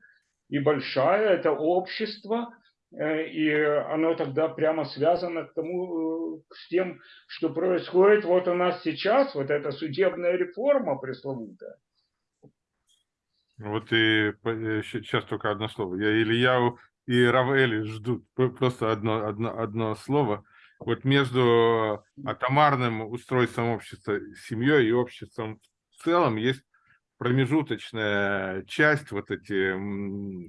и большая – это общество, э, и оно тогда прямо связано к тому, с тем, что происходит вот у нас сейчас, вот эта судебная реформа пресловутая.
Вот и сейчас только одно слово. Я Ильяу и Равели ждут. Просто одно, одно, одно слово. Вот между атомарным устройством общества, семьей и обществом в целом есть промежуточная часть, вот эти,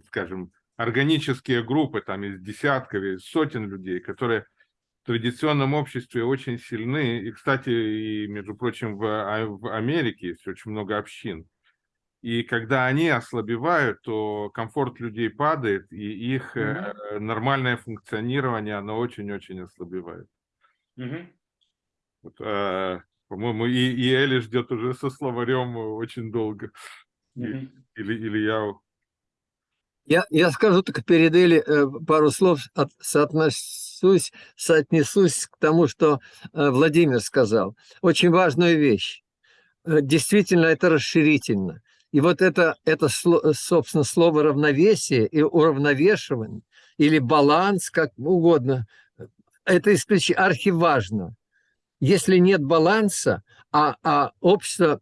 скажем, органические группы, там из десятков, из сотен людей, которые в традиционном обществе очень сильны. И, кстати, и, между прочим, в, А- в Америке есть очень много общин. И когда они ослабевают, то комфорт людей падает, и их э, нормальное функционирование, оно очень-очень ослабевает.
Мгм.
Вот, а, по-моему, и, и Эли ждет уже со словарем очень долго. И-
Мгм.
Или, или я...
Я, я скажу только перед Эли э, пару слов, от- соотнесусь, соотнесусь к тому, что э, Владимир сказал. Очень важную вещь. Э, Действительно, это расширительно. И вот это, это сло- собственно, слово равновесие и уравновешивание, или баланс, как угодно, это исключ... архиважно. Если нет баланса, а, а общество,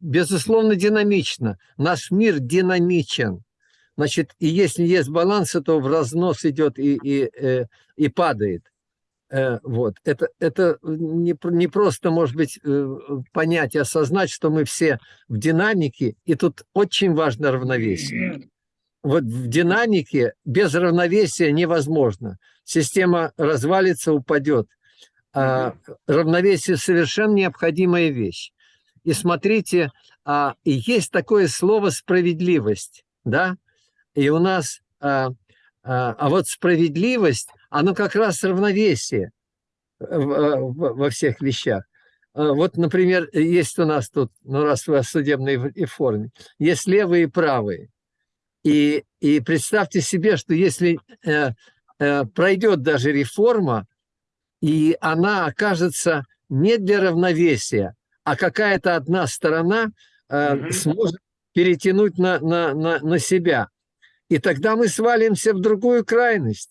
безусловно, динамично, наш мир динамичен, Значит, и если есть баланс, то в разнос идет и, и, э, и падает. Э, Вот. Это, это не, не просто, может быть, э, понять и осознать, что мы все в динамике, и тут очень важно равновесие. Вот в динамике без равновесия невозможно. Система развалится, упадет. А равновесие совершенно необходимая вещь. И смотрите, а, и есть такое слово справедливость, да? И у нас, а, а, а вот справедливость, оно как раз равновесие в- в- во всех вещах. А, Вот, например, есть у нас тут, ну раз вы о судебной реформе, есть левые и правые. И, и представьте себе, что если э, э, пройдет даже реформа, и она окажется не для равновесия, а какая-то одна сторона э,
Мгм.
сможет перетянуть на, на, на, на себя. И тогда мы свалимся в другую крайность.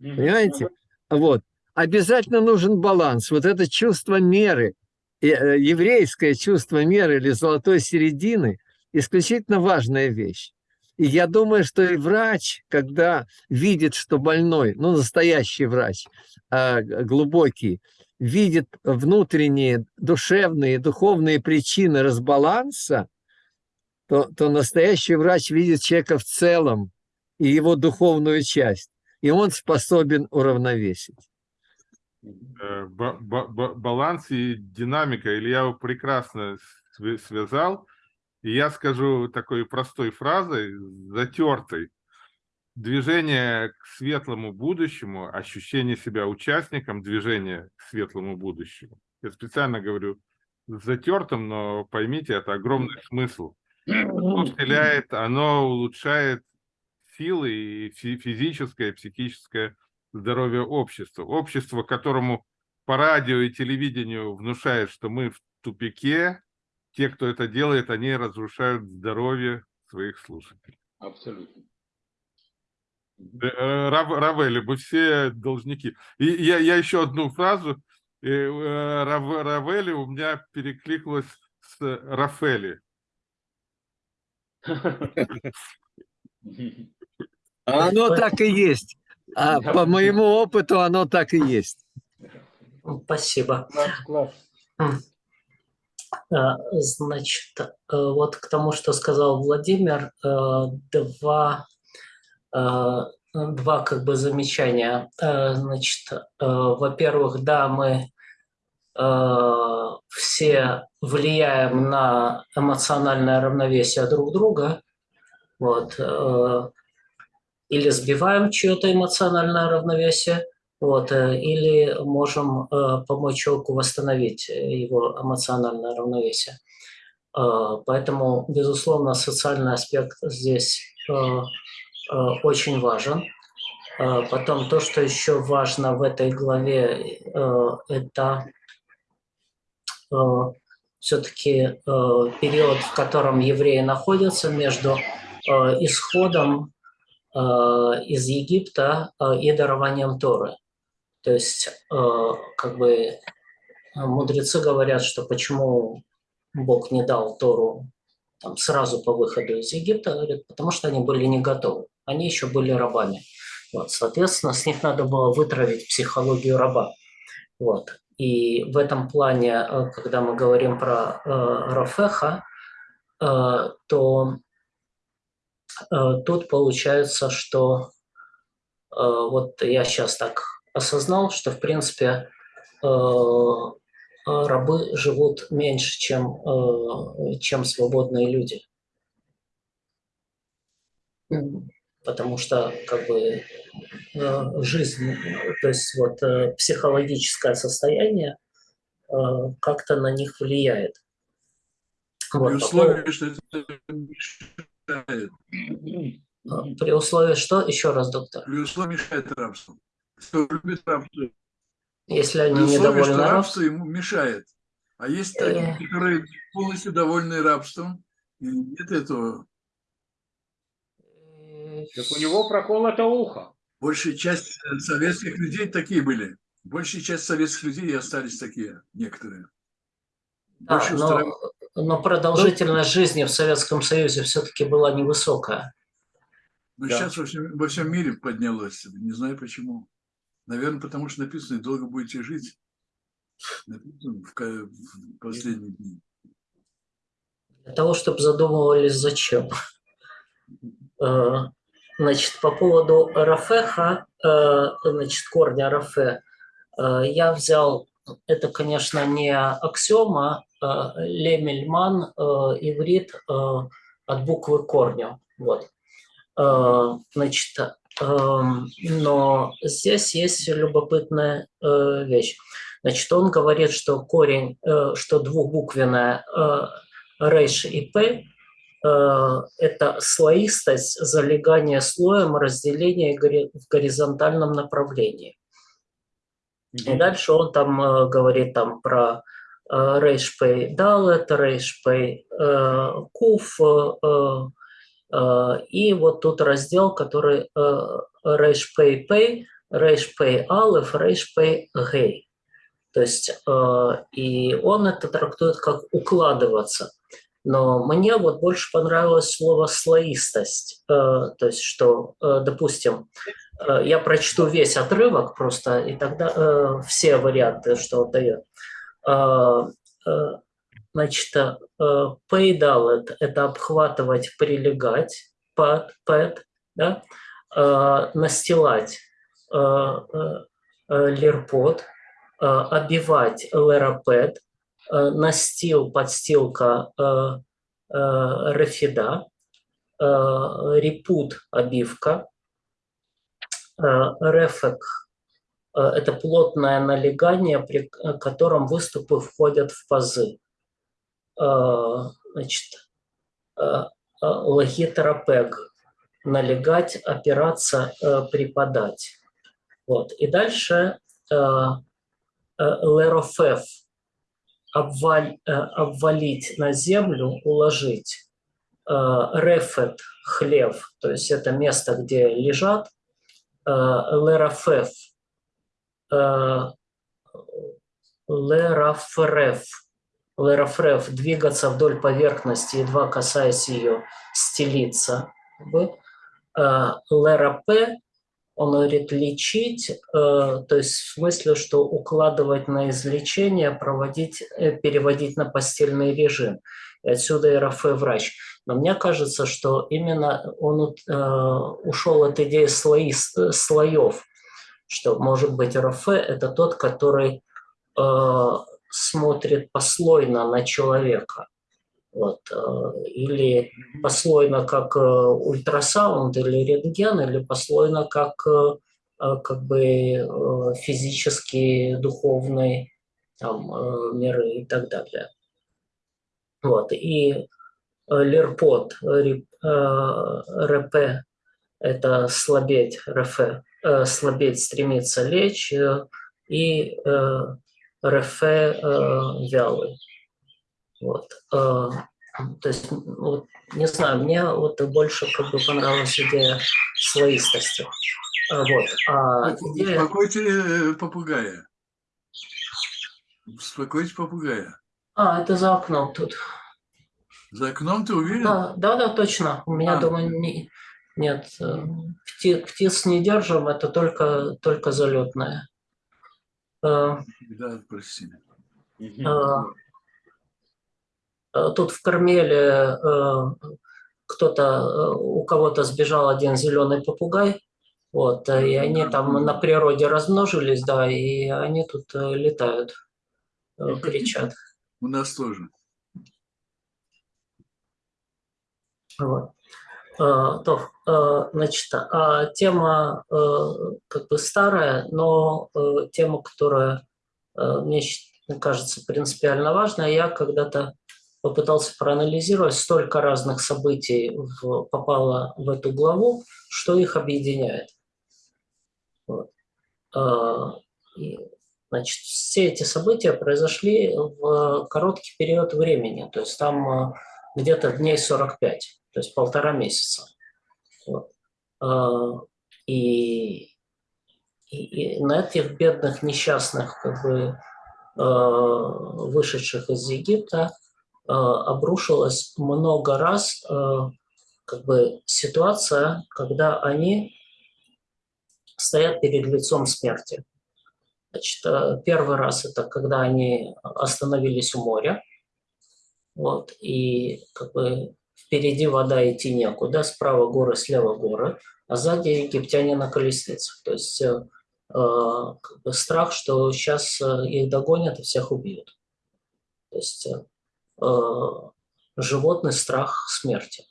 Понимаете? Вот. Обязательно нужен баланс. Вот это чувство меры, э, э, еврейское чувство меры или золотой середины, исключительно важная вещь. И я думаю, что и врач, когда видит, что больной, ну, настоящий врач, а, глубокий, видит внутренние душевные, духовные причины разбаланса, то, то настоящий врач видит человека в целом и его духовную часть, и он способен уравновесить.
э, ба- ба- ба- баланс и динамика. Илья его прекрасно св- связал. И я скажу такой простой фразой, затертой. Движение к светлому будущему, ощущение себя участником движения к светлому будущему. Я специально говорю затертым, но поймите, это огромный смысл. Оно вселяет, оно улучшает силы и фи- физическое, и психическое здоровье общества. Общество, которому по радио и телевидению внушает, что мы в тупике, те, кто это делает, они разрушают здоровье своих слушателей.
Абсолютно.
Э, Рав- Равели, мы все должники. И я, я еще одну фразу. э, э, Рав- Равели у меня перекликнулось с Рафели.
А оно так и есть. А по моему опыту оно так и есть.
Спасибо. А, Значит, э, вот к тому, что сказал Владимир, э, два, э, два как бы замечания. Значит, во-первых, да, мы все влияем на эмоциональное равновесие друг друга, вот, э, или сбиваем чье-то эмоциональное равновесие, вот, э, или можем э, помочь человеку восстановить э, его эмоциональное равновесие. Э, Поэтому, безусловно, социальный аспект здесь э, э, очень важен. Э, Потом то, что еще важно в этой главе, э, это все-таки период, в котором евреи находятся между э, исходом э, из Египта э, и дарованием Торы. То есть, э, как бы мудрецы говорят, что почему Бог не дал Тору там, сразу по выходу из Египта, говорят, потому что они были не готовы, они еще были рабами. Вот, соответственно, с них надо было вытравить психологию раба. Вот. И в этом плане, э, когда мы говорим про э, Рафеха, э, то э, тут получается, что э, вот я сейчас так осознал, что в принципе э, э, рабы живут меньше, чем, э, чем свободные люди. Потому что как бы жизнь, то есть вот э, психологическое состояние как-то на них влияет. Вот,
При условии, что это мешает.
При условии что? Еще раз, доктор.
При условии мешает рабству. Кто любит рабство,
Если
при
они
условии,
недовольны
что
рабством,
рабство ему мешает. А есть
Э.
такие, которые полностью довольны рабством, и нет этого.
э,
Так у него проколото ухо.
Большая часть э, советских людей такие были. Большая часть советских людей и остались такие, некоторые.
да,
Больше
но,
устраивает-
но продолжительность жизни в Советском Союзе все-таки была невысокая.
Но
Да.
сейчас во всем, во всем мире поднялось. Не знаю почему. Наверное, потому что написано, долго будете жить. Написано в, в последние дни.
Для того, чтобы задумывались, зачем. Значит, по поводу Рафеха, э, значит, корня Рафе, э, я взял, это, конечно, не аксиома, э, лемельман, э, иврит от буквы корня. Вот. Значит, но здесь есть любопытная вещь. Значит, он говорит, что корень, что двухбуквенная рейш и п это слоистость, залегание слоем, разделение в горизонтальном направлении. И дальше он там э, говорит там про э, рейш п далет, рейш п э, куф, э, э, и вот тут раздел, который э, рейш п п, рейш п алеф, рейш п гей. То есть, э, и он это трактует как укладываться. Но мне вот больше понравилось слово слоистость. Э, То есть, что, э, допустим, э, я прочту весь отрывок просто, и тогда все варианты, что он дает. Значит, э, pay это обхватывать, прилегать, под, под, да? Настилать лирпот, э, обивать лерапет, э, настил, подстилка э, э, рефида, э, репут, обивка, э, рефек э, – это плотное налегание, при котором выступы входят в пазы. Э, Значит, э, э, логитерапег – налегать, опираться, э, припадать. Вот. И дальше э, э, лерофеф обваль, э, обвалить на землю, уложить. Э, Рефет – хлев, то есть это место, где лежат. Э, Лерофеф э, Лерафреф. Лерафреф – двигаться вдоль поверхности, едва касаясь ее, стелиться. Лерапе он говорит лечить, э, то есть в смысле, что укладывать на излечение, проводить, э, переводить на постельный режим. И отсюда и Рафе врач. Но мне кажется, что именно он э, ушел от идеи слои, слоев, что, может быть, Рафе – это тот, который смотрит послойно на человека. Вот, э, или послойно как э, ультрасаунд или рентген, или послойно как, э, как бы физические, духовные там, миры и так далее. Вот, и лирпот, РП – это слабеть, РФ, слабеть, стремиться лечь, и РФ вялый. Вот. э, То есть, вот, не знаю, мне вот больше как бы понравилась идея слоистости. А, Вот. А идея...
Успокойте э, попугая. Успокойте попугая.
А, это за окном тут.
За окном ты уверен?
Да, да, да, точно. У меня
А.
дома не, нет. э, пти- птиц не держим, это только, только залетное. Э,
Да, прости.
Мгм.
Э, Тут в Кармеле э, кто-то, э, у кого-то сбежал один зеленый попугай, вот, и они там на природе размножились, да, и они тут летают, кричат.
У нас тоже.
Вот. То, значит, а тема как бы старая, но тема, которая мне кажется, принципиально важно. Я когда-то попытался проанализировать, столько разных событий в, попало в эту главу, что их объединяет. Вот. А, и, значит, все эти события произошли в короткий период времени, то есть там а, где-то дней 45, то есть полтора месяца. Вот. А, и, и, и на этих бедных несчастных, как бы, вышедших из Египта, обрушилось много раз как бы ситуация, когда они стоят перед лицом смерти. Значит, э, первый раз это когда они остановились у моря, вот, и как бы впереди вода идти некуда, справа горы, слева горы, а сзади египтяне на колесницах. То есть э, э как бы страх, что сейчас э, их догонят и всех убьют. То есть э, животный страх смерти.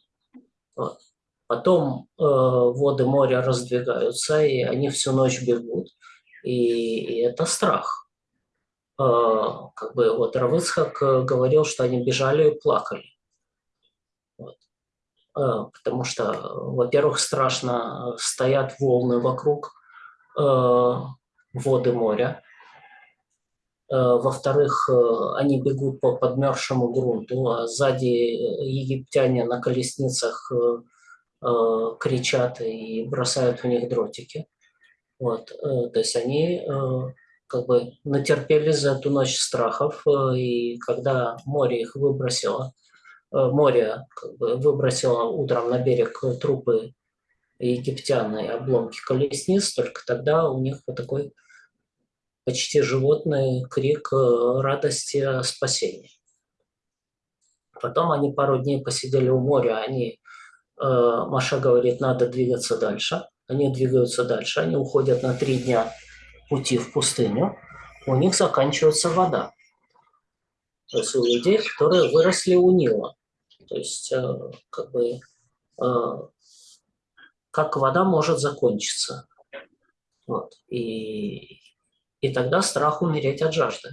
Вот. Потом э, воды моря раздвигаются, и они всю ночь бегут, и, и это страх. Э, как бы вот Равыцхак э, говорил, что они бежали и плакали. Вот. Э, потому что, во-первых, страшно стоят волны вокруг э, воды моря, э, во-вторых, э, они бегут по подмерзшему грунту, а сзади египтяне на колесницах Э, кричат и бросают в них дротики. Вот, э, то есть они э, как бы натерпелись за эту ночь страхов, и когда море их выбросило, море как бы выбросило утром на берег трупы египтян и обломки колесниц, только тогда у них вот такой почти животный крик радости о спасении. Потом они пару дней посидели у моря, они Э, Маша говорит, надо двигаться дальше. Они двигаются дальше, они уходят на три дня пути в пустыню. У них заканчивается вода. То есть у людей, которые выросли у Нила. То есть э, как бы э, как вода может закончиться. Вот. И, и тогда страх умереть от жажды.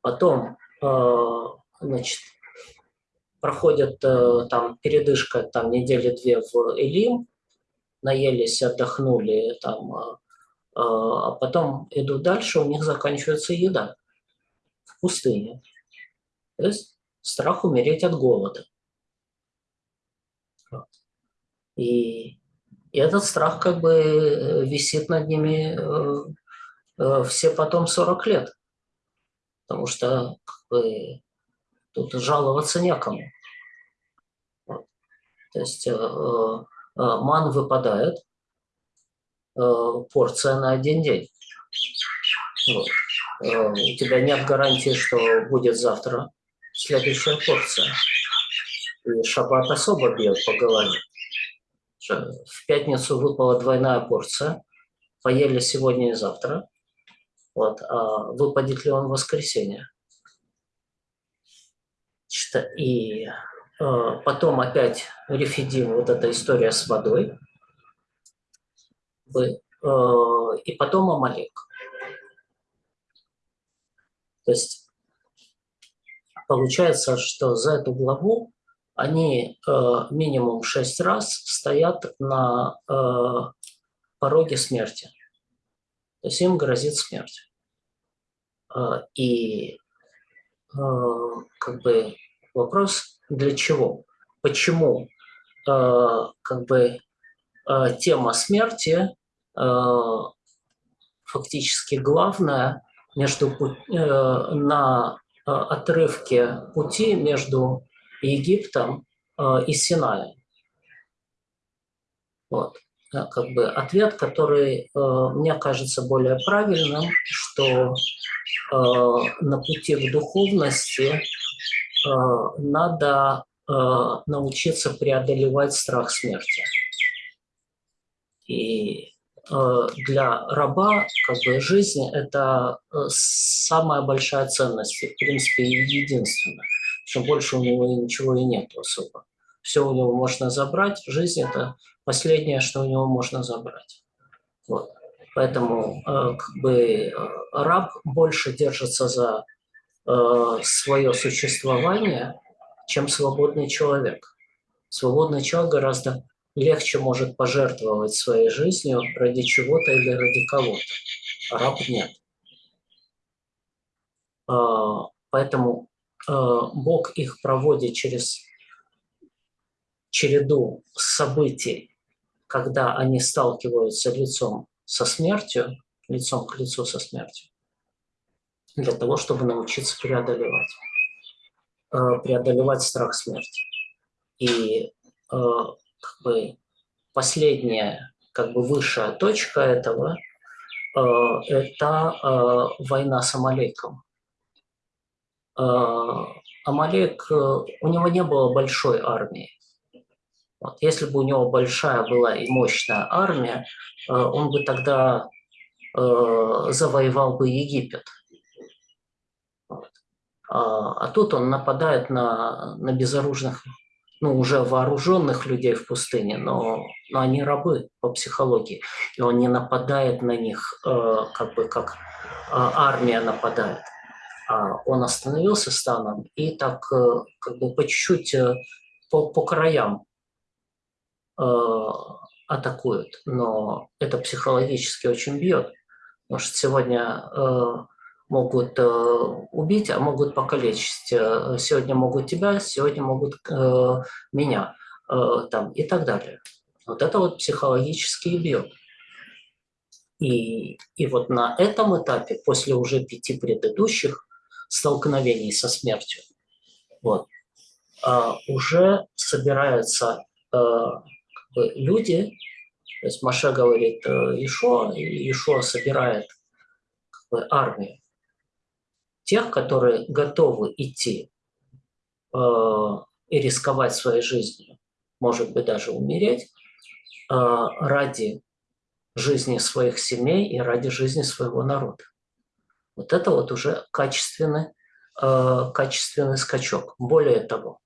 Потом, значит, проходят э, там передышка там недели две в Элим, наелись, отдохнули там, э, э, а потом идут дальше, у них заканчивается еда в пустыне. То есть страх умереть от голода. И этот страх как бы висит над ними все потом 40 лет. Потому что как бы, тут жаловаться некому. То есть э, э, ман выпадает, э, порция на один день. Вот. У тебя нет гарантии, что будет завтра следующая порция. И шаббат особо бьет по голове. В пятницу выпала двойная порция, поели сегодня и завтра. Вот. А выпадет ли он в воскресенье? И Э, потом опять рефидим, вот эта история с водой. Э, и потом Амалек. То есть получается, что за эту главу они э, минимум шесть раз стоят на пороге смерти. То есть им грозит смерть. И как бы вопрос, для чего, почему э, как бы тема смерти фактически главная между, э, на отрывке пути между Египтом и Синаем. Вот. Как бы ответ, который э, мне кажется более правильным, что э, на пути в духовности Э, надо научиться преодолевать страх смерти. И для раба как бы жизнь – это самая большая ценность, в принципе, единственная. Чем больше у него ничего и нет особо. Все у него можно забрать, жизнь – это последнее, что у него можно забрать. Вот. Поэтому как бы раб больше держится за э, свое существование, чем свободный человек. Свободный человек гораздо легче может пожертвовать своей жизнью ради чего-то или ради кого-то, а раб нет. А, Поэтому э, Бог их проводит через череду событий, когда они сталкиваются лицом со смертью, лицом к лицу со смертью, для того, чтобы научиться преодолевать, э, преодолевать страх смерти. И э, как бы последняя, как бы высшая точка этого э, – это война с Амалеком. Амалек, у него не было большой армии. Вот. Если бы у него большая была и мощная армия, э, он бы тогда завоевал бы Египет. Вот. А, а тут он нападает на, на безоружных, ну, уже вооруженных людей в пустыне, но, но они рабы по психологии. И он не нападает на них, как бы как армия нападает. А он остановился станом и так э, как бы по чуть-чуть э, по, по краям э, атакует. Но это психологически очень бьет. Потому что сегодня э, могут э, убить, а могут покалечить. Сегодня могут тебя, сегодня могут меня там, и так далее. Вот это вот психологически бьет. И, и вот на этом этапе, после уже пяти предыдущих, столкновений со смертью. Вот. Уже собираются люди, то есть Маша говорит э, Ишо, и Ишо собирает как бы, армию тех, которые готовы идти э, и рисковать своей жизнью, может быть, даже умереть, э, ради жизни своих семей и ради жизни своего народа. Вот это вот уже качественный, э, качественный скачок. Более того,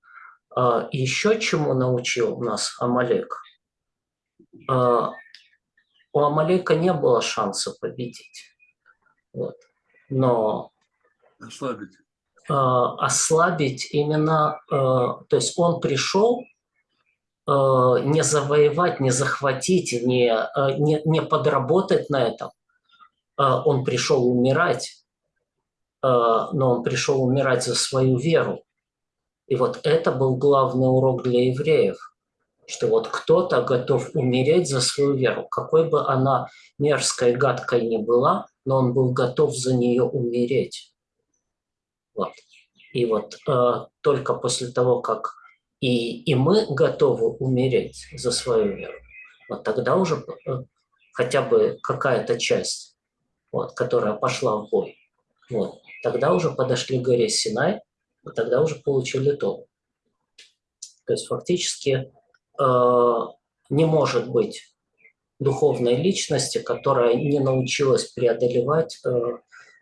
э, еще чему научил нас Амалек? Э, у Амалека не было шанса победить. Вот. Но
Ослабить.
э, ослабить именно, э, то есть он пришел э, не завоевать, не захватить, не, э, не, не подработать на этом. Э, он пришел умирать, э, но он пришел умирать за свою веру. И вот это был главный урок для евреев, что вот кто-то готов умереть за свою веру, какой бы она мерзкой, гадкой ни была, но он был готов за нее умереть. Вот. И вот э, только после того, как и, и мы готовы умереть за свою веру, вот тогда уже э, хотя бы какая-то часть, вот, которая пошла в бой, вот, тогда уже подошли к горе Синай, и тогда уже получили то. То есть фактически не может быть духовной личности, которая не научилась преодолевать э,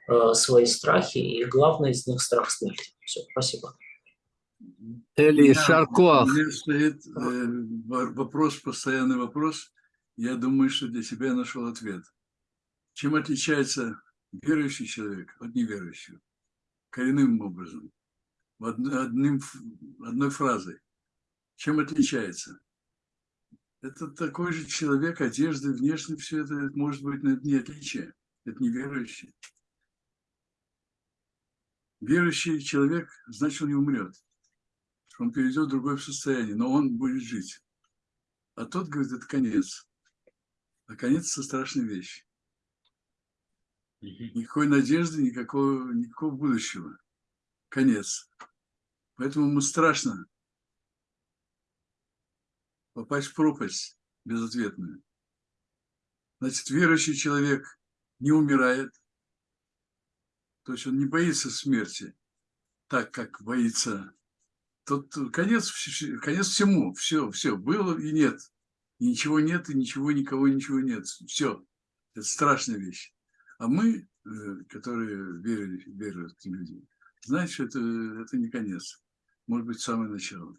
э, свои страхи, и главный из них страх смерти. Все, спасибо.
Эли Шарко,
У меня стоит э, во- вопрос, постоянный вопрос. Я думаю, что для себя нашел ответ. Чем отличается верующий человек от неверующего? Коренным образом. Одним, одной фразой. Чем отличается? Это такой же человек, одежда, внешне, все это может быть но это не отличие. Это неверующий. Верующий человек, значит, он не умрет. Он перейдет в другое состояние, но он будет жить. А тот говорит, это конец. А конец – это страшная вещь. Никакой надежды, никакого, никакого будущего. Конец. Поэтому ему страшно попасть в пропасть безответную. Значит, верующий человек не умирает, то есть он не боится смерти, так как боится. Тот конец, конец всему, все, все, было и нет. И ничего нет, и ничего, никого, ничего нет. Все. Это страшная вещь. А мы, э, которые верили, верят люди, знаем, что это, это не конец. Может быть, самое начало.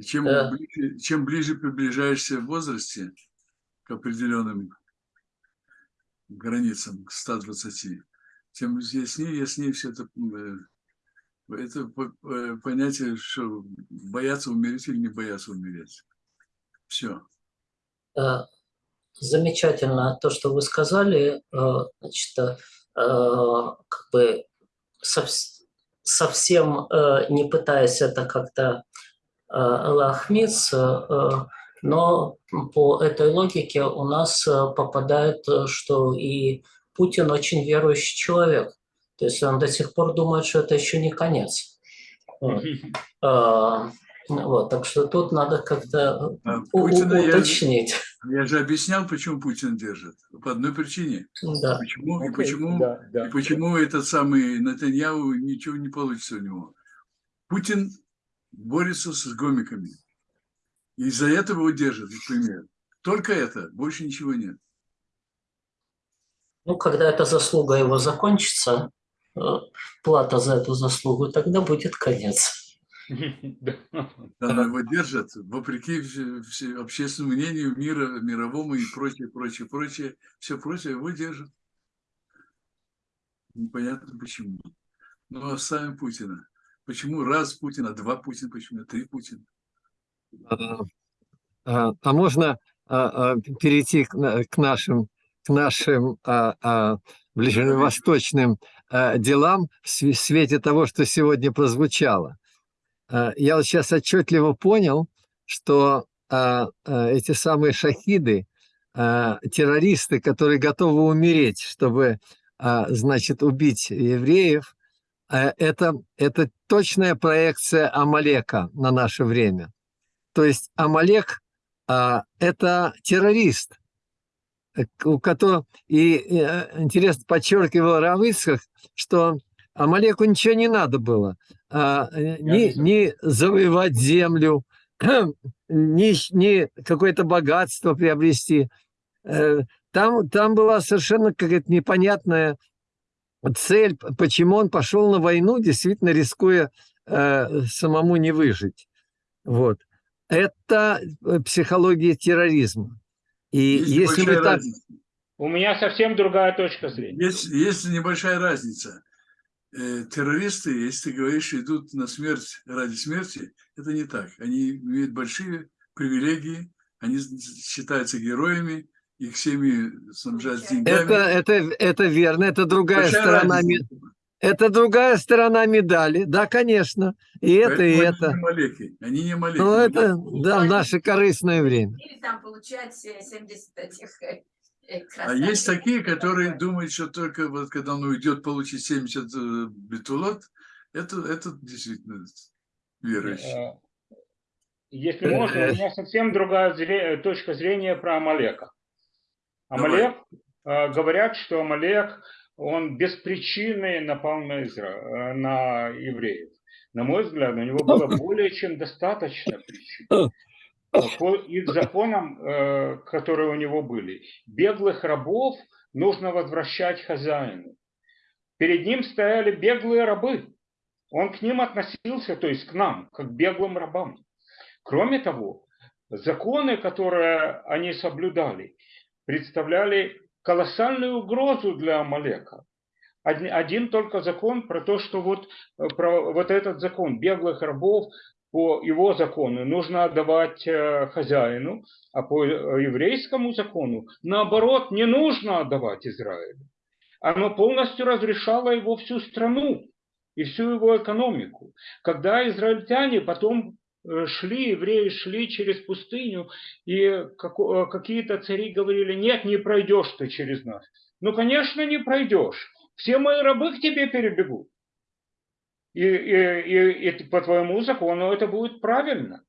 И чем,
Да.
ближе, чем ближе приближаешься в возрасте к определенным границам, к 120, тем яснее, яснее все это, э, это э, понятие, что бояться умереть или не бояться умереть. Все.
Э, Замечательно то, что вы сказали. Значит, как бы совс- совсем не пытаясь это как-то лохмиться, э, но по этой логике у нас э, попадает, э, что и Путин очень верующий человек. То есть он до сих пор думает, что это еще не конец. Вот. А, Вот, так что тут надо как-то у- у-
Путина я-
уточнить.
Я же объяснял, почему Путин держит. По одной причине.
Да.
Почему, и
Окей,
почему,
да, да.
и почему этот самый Натаньяу ничего не получится у него. Путин борется с гомиками. И из-за этого его держат, например. Только это, больше ничего нет.
Ну, когда эта заслуга его закончится, э, плата за эту заслугу, тогда будет конец.
Да.
Его держат, вопреки общественному мнению мира, мировому и прочее, прочее, прочее. Все прочее его держат. Непонятно почему. Но оставим Путина. Почему раз Путин, а два Путина, почему три Путина?
А, а а можно а, а, перейти к, к нашим, к нашим а, а, ближневосточным а, делам в све- свете того, что сегодня прозвучало? А, Я вот сейчас отчетливо понял, что а, а, эти самые шахиды, а, террористы, которые готовы умереть, чтобы, а, значит, убить евреев, это, это точная проекция Амалека на наше время. То есть Амалек а, это террорист, э, у которого и, и, э, интересно подчеркивал Равыцкак, что Амалеку ничего не надо было, а, э, ни, ни завоевать землю, ни, ни какое-то богатство приобрести. Э, Там, там была совершенно какая-то непонятная цель, почему он пошел на войну, действительно рискуя э, самому не выжить. Вот. Это э, психология терроризма. И
Есть
если вы так...
разница.
У меня совсем другая точка зрения.
Есть, есть небольшая разница. Э, террористы, если ты говоришь, идут на смерть ради смерти, это не так. Они имеют большие привилегии, они считаются героями, их семьи снабжают деньгами.
Это, это, это верно, это другая
Большая
сторона,
разница.
это другая сторона медали, да, конечно, и это, и
Поэтому
это.
Они не малеки. Они не малеки.
Ну, это, да, в наше корыстное время.
Или там получать э, 70 этих э, э,
А есть такие, которые думают, что только вот когда он уйдет получить 70 э, бетулот, это, это действительно верующий.
Э, Если можно, у меня совсем другая точка зрения про Амалека. Амалек, э, говорят, что Амалек, он без причины напал на, Изра... э, на евреев. На мой взгляд, у него было более чем достаточно причин. По их законам, э, которые у него были, беглых рабов нужно возвращать хозяину. Перед ним стояли беглые рабы. Он к ним относился, то есть к нам, как к беглым рабам. Кроме того, законы, которые они соблюдали, представляли колоссальную угрозу для Амалека. Один, один только закон про то, что вот, э, про вот этот закон беглых рабов по его закону нужно отдавать э, хозяину, а по э, еврейскому закону наоборот не нужно отдавать Израилю. Оно полностью разрешало его всю страну и всю его экономику. Когда израильтяне потом шли, евреи шли через пустыню, и э, какие-то цари говорили, нет, не пройдешь ты через нас. Ну, конечно, не пройдешь. Все мои рабы к тебе перебегут. И, и- и- и по твоему закону это будет правильно.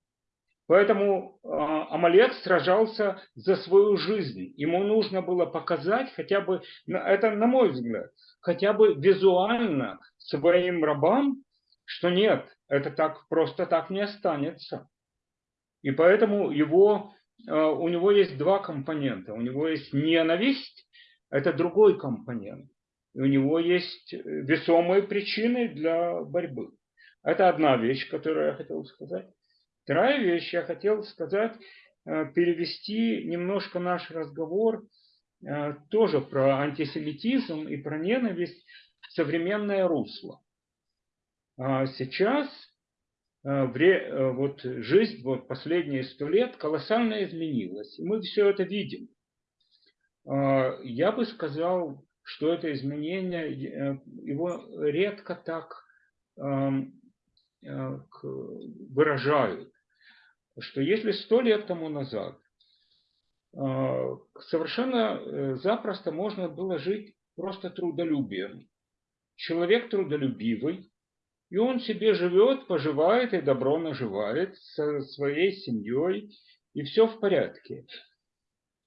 Поэтому э, Амалек сражался за свою жизнь. Ему нужно было показать хотя бы, это на мой взгляд, хотя бы визуально своим рабам, что нет, это так просто так не останется. И поэтому его, э, у него есть два компонента. У него есть ненависть, это другой компонент. И у него есть э, весомые причины для борьбы. Это одна вещь, которую я хотел сказать. Вторая вещь, я хотел сказать, э, перевести немножко наш разговор тоже про антисемитизм и про ненависть современное русло. А сейчас а, э, вот жизнь вот последние сто лет колоссально изменилась. И мы все это видим. А, Я бы сказал, что это изменение, э, его редко так выражают, что если сто лет тому назад а, совершенно э, запросто можно было жить просто трудолюбием. Человек трудолюбивый, и он себе живет, поживает и добро наживает со своей семьей, и все в порядке.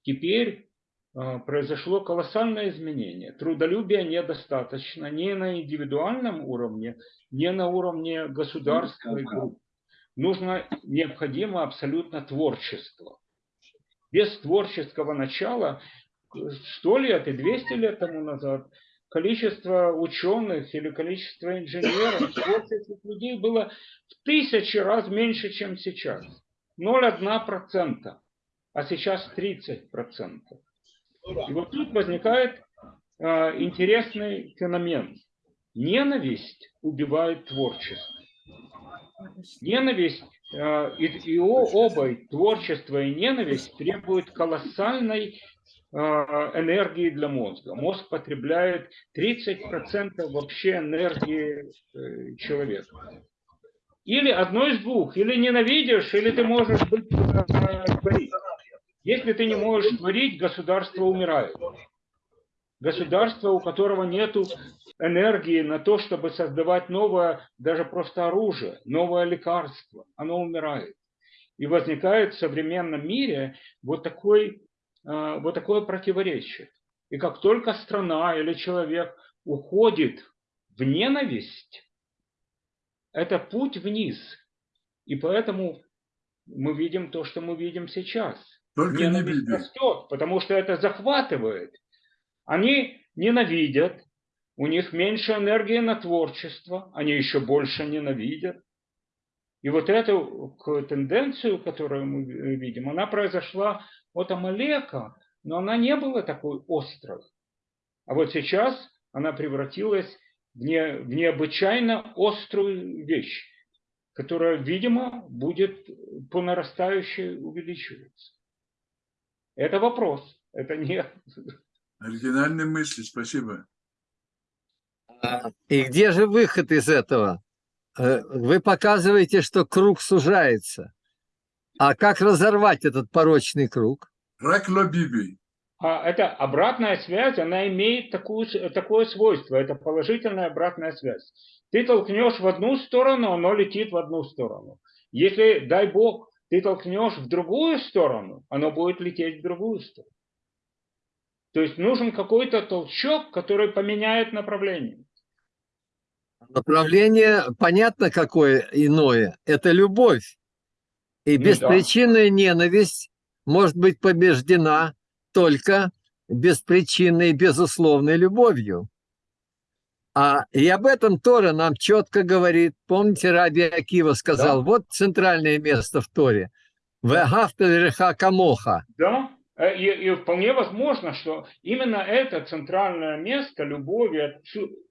Теперь а, произошло колоссальное изменение. Трудолюбия недостаточно ни на индивидуальном уровне, ни на уровне государства и групп. Нужно, необходимо абсолютно творчество. Без творческого начала, сто лет и 200 лет тому назад, количество ученых или количество инженеров, творческих людей было в тысячи раз меньше, чем сейчас. 0,1%, а сейчас 30%. И вот тут возникает э, интересный феномен. Ненависть убивает творчество. Ненависть э, и, и оба, и творчество и ненависть требуют колоссальной энергии для мозга. Мозг потребляет 30% вообще энергии э, человека. Или одно из двух. Или ненавидишь, или ты можешь быть, э, творить. Если ты не можешь творить, государство умирает. Государство, у которого нет энергии на то, чтобы создавать новое, даже просто оружие, новое лекарство, оно умирает. И возникает в современном мире вот, такой, э, вот такое противоречие. И как только страна или человек уходит в ненависть, это путь вниз. И поэтому мы видим то, что мы видим сейчас.
Только не
Ненависть
Биби.
растет, потому что это захватывает. Они ненавидят, у них меньше энергии на творчество, они еще больше ненавидят. И вот эту тенденцию, которую мы видим, она произошла от Амалека, но она не была такой острой. А вот сейчас она превратилась в, не, в необычайно острую вещь, которая, видимо, будет по нарастающей увеличиваться. Это вопрос. Это не...
Оригинальные мысли, спасибо.
И где же выход из этого? Э, Вы показываете, что круг сужается. А как разорвать этот порочный круг?
А это обратная связь, она имеет такую, такое свойство. Это положительная обратная связь. Ты толкнешь в одну сторону, оно летит в одну сторону. Если, дай бог, ты толкнешь в другую сторону, оно будет лететь в другую сторону. То есть нужен какой-то толчок, который поменяет направление.
Направление, понятно, какое иное. Это любовь. И
Ну да.
беспричинная ненависть может быть побеждена только беспричинной безусловной любовью. А и об этом Тора нам четко говорит. Помните, Раби Акива сказал,
Да.
вот центральное место в Торе. Вегафта реха камоха.
Да, э, и, и вполне возможно, что именно это центральное место любови,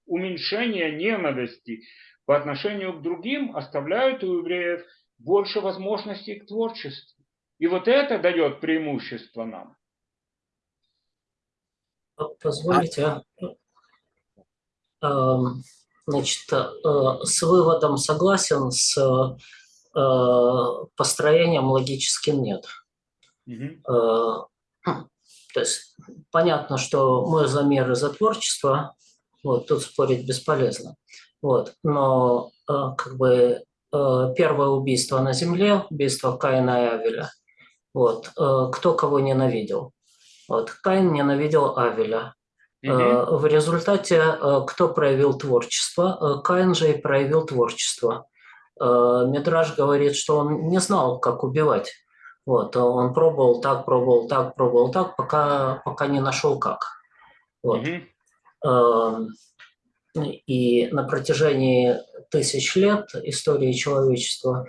уменьшение ненависти по отношению к другим оставляют у евреев больше возможностей к творчеству. И вот это дает преимущество нам.
Позволите, эм, значит, э, с выводом согласен, с построением логическим нет. Э, То есть понятно, что мы за мир и за творчество, вот тут спорить бесполезно. Вот, но э, как бы э, первое убийство на земле, убийство Каина и Авеля, вот, э, кто кого ненавидел? Вот, Каин ненавидел Авеля.
Мгм.
В результате кто проявил творчество? Каин же и проявил творчество. Мидраж говорит, что он не знал, как убивать. Вот, он пробовал так, пробовал так, пробовал так, пока, пока не нашел как. Вот. Эм, И на протяжении тысяч лет истории человечества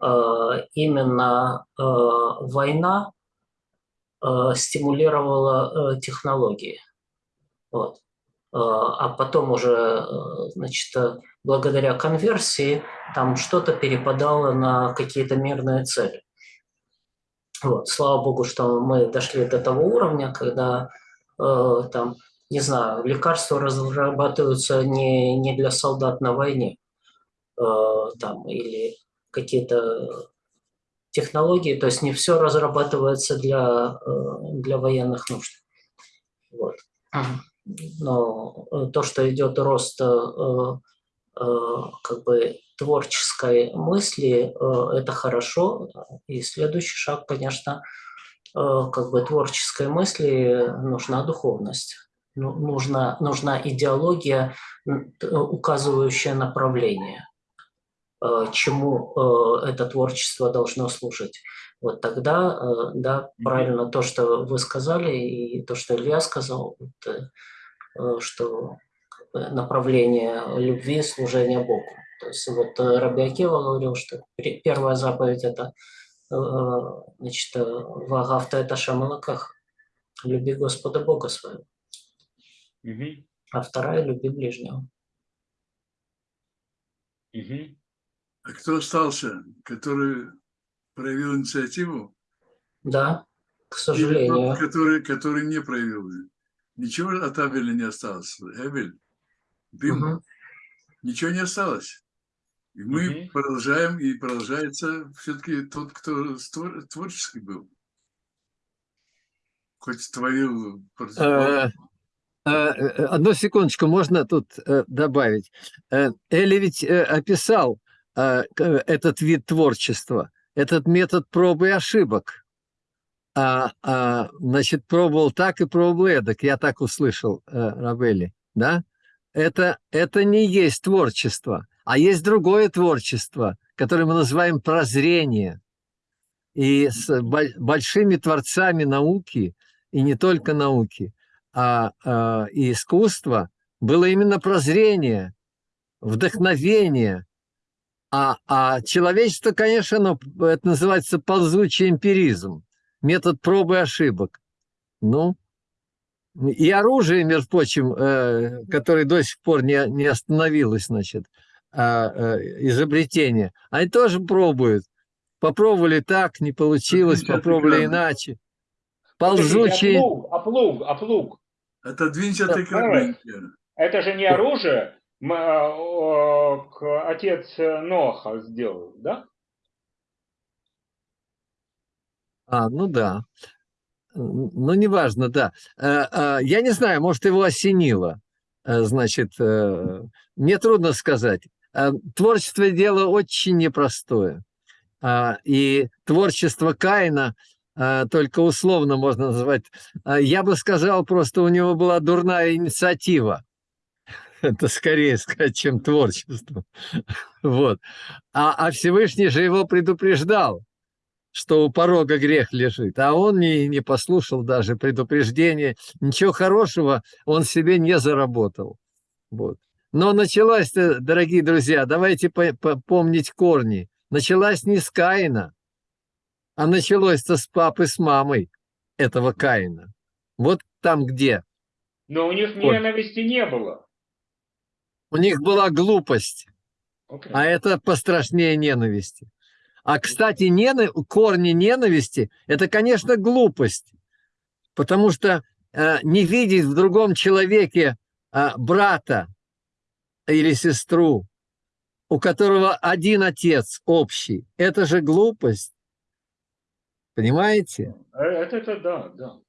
э, именно э, война э, стимулировала технологии. Вот. а потом уже, значит, благодаря конверсии там что-то перепадало на какие-то мирные цели. Вот, слава богу, что мы дошли до того уровня, когда э, там, не знаю, лекарства разрабатываются не, не для солдат на войне, э, там, или какие-то технологии, то есть не все разрабатывается для, э, для военных нужд. Вот. Но э, то, что идет рост э, как бы творческой мысли, это хорошо. И следующий шаг, конечно, как бы творческой мысли нужна духовность. Ну, нужна, нужна идеология, указывающая направление. Э, чему э, это творчество должно служить. Вот тогда, э, да, правильно то, что вы сказали, и то, что Илья сказал, что направление любви, служения Богу. То есть вот Раби Акива говорил, что первая заповедь – это значит, «Вагавта это шамалаках» – «Люби Господа Бога своего».
Угу.
А вторая – «Люби ближнего».
Угу.
А кто остался, который проявил инициативу?
Да, к сожалению.
тот, который, который не проявил? Ничего от Абеля не осталось. Эбель, дым,
Мгм.
ничего не осталось. И мы
Мгм.
продолжаем, и продолжается все-таки тот, кто створ- творческий был. Хоть творил...
Э, э, э, Одну секундочку, можно тут э, добавить. Эли ведь описал этот вид творчества, этот метод пробы и ошибок. А, а, значит, пробовал так и пробовал эдак, я так услышал, Рабели, да? Это, это не есть творчество, а есть другое творчество, которое мы называем прозрение. И с боль- большими творцами науки, и не только науки, а, а, и искусства было именно прозрение, вдохновение. А, а человечество, конечно, ну, это называется ползучий эмпиризм, метод пробы и ошибок. Ну, и оружие, между прочим, э, которое до сих пор не, не остановилось, значит, а, э, изобретение, они тоже пробуют. Попробовали так, не получилось,
Отлично,
попробовали иначе.
Подождите,
Ползучий...
А плуг, а плуг, а плуг.
Отодвинься от
Да,
экрана.
Это же не оружие. А, о, к- Отец Ноха сделал, да?
А, ну да. Ну, неважно, да. Э, э, Я не знаю, может, его осенило. Э, Значит, э, мне трудно сказать. Э, Творчество – дело очень непростое. А, И творчество Каина э, только условно можно назвать. А, Я бы сказал, просто у него была дурная инициатива. Это скорее сказать, чем творчество. Вот. А, а Всевышний же его предупреждал что у порога грех лежит, а он не, не послушал даже предупреждения, ничего хорошего он себе не заработал. Вот. Но началась, дорогие друзья, давайте по- по- помнить корни, началась не с Каина, а началось-то с папы, с мамой этого Каина. Вот там где.
Но у них ненависти не было.
У них была глупость,
Окей.
а это пострашнее ненависти. А, кстати, нена- корни ненависти – это, конечно, глупость, потому что э, не видеть в другом человеке э, брата или сестру, у которого один отец общий, это же глупость. Понимаете?
Э, Это, это да, да.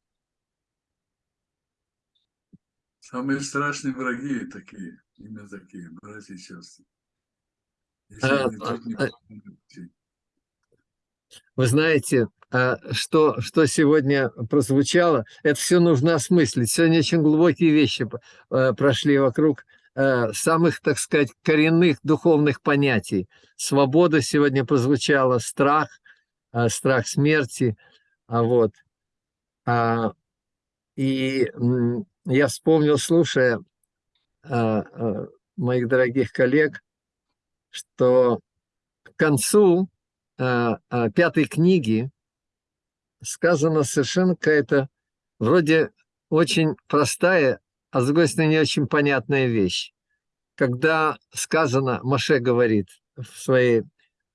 Самые страшные враги такие, именно такие, братья и сестры. Если
А,
они тут не
а, а. Вы знаете, что, что сегодня прозвучало, это все нужно осмыслить. Сегодня очень глубокие вещи э, прошли вокруг э, самых, так сказать, коренных духовных понятий. Свобода сегодня прозвучала, страх, э, страх смерти. А вот. А, И я вспомнил, слушая а, а, моих дорогих коллег, что к концу а, а, пятой книги сказана совершенно какая-то вроде очень простая а с другой стороны не очень понятная вещь. Когда сказано, Маше говорит в своей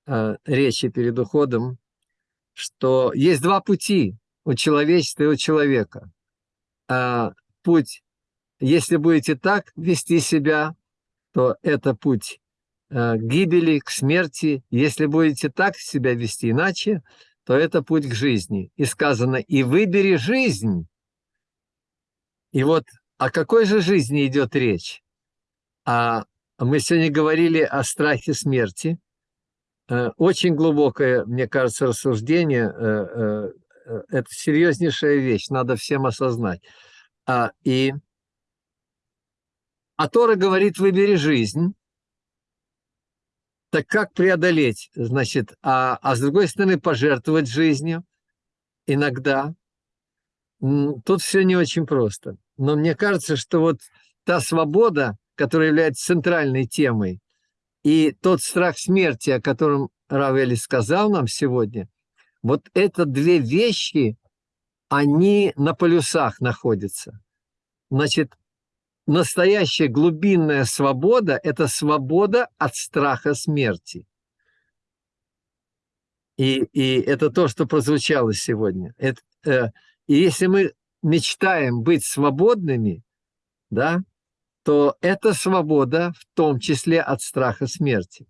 э, речи перед уходом, что есть два пути у человечества и у человека. А, путь, если будете так вести себя, то это путь э, к гибели, к смерти. Если будете так себя вести иначе, то это путь к жизни. И сказано, и выбери жизнь. И вот о какой же жизни идет речь? А мы сегодня говорили о страхе смерти. Э, Очень глубокое, мне кажется, рассуждение. э, э, Это серьезнейшая вещь, надо всем осознать. А, И а Тора говорит, выбери жизнь. Так как преодолеть? Значит, а, а с другой стороны, пожертвовать жизнью иногда. Тут все не очень просто. Но мне кажется, что вот та свобода, которая является центральной темой, и тот страх смерти, о котором Равели сказал нам сегодня, вот это две вещи, они на полюсах находятся. Значит, настоящая глубинная свобода – это свобода от страха смерти. И, и это то, что прозвучало сегодня. Это, э, и если мы мечтаем быть свободными, да, то это свобода в том числе от страха смерти.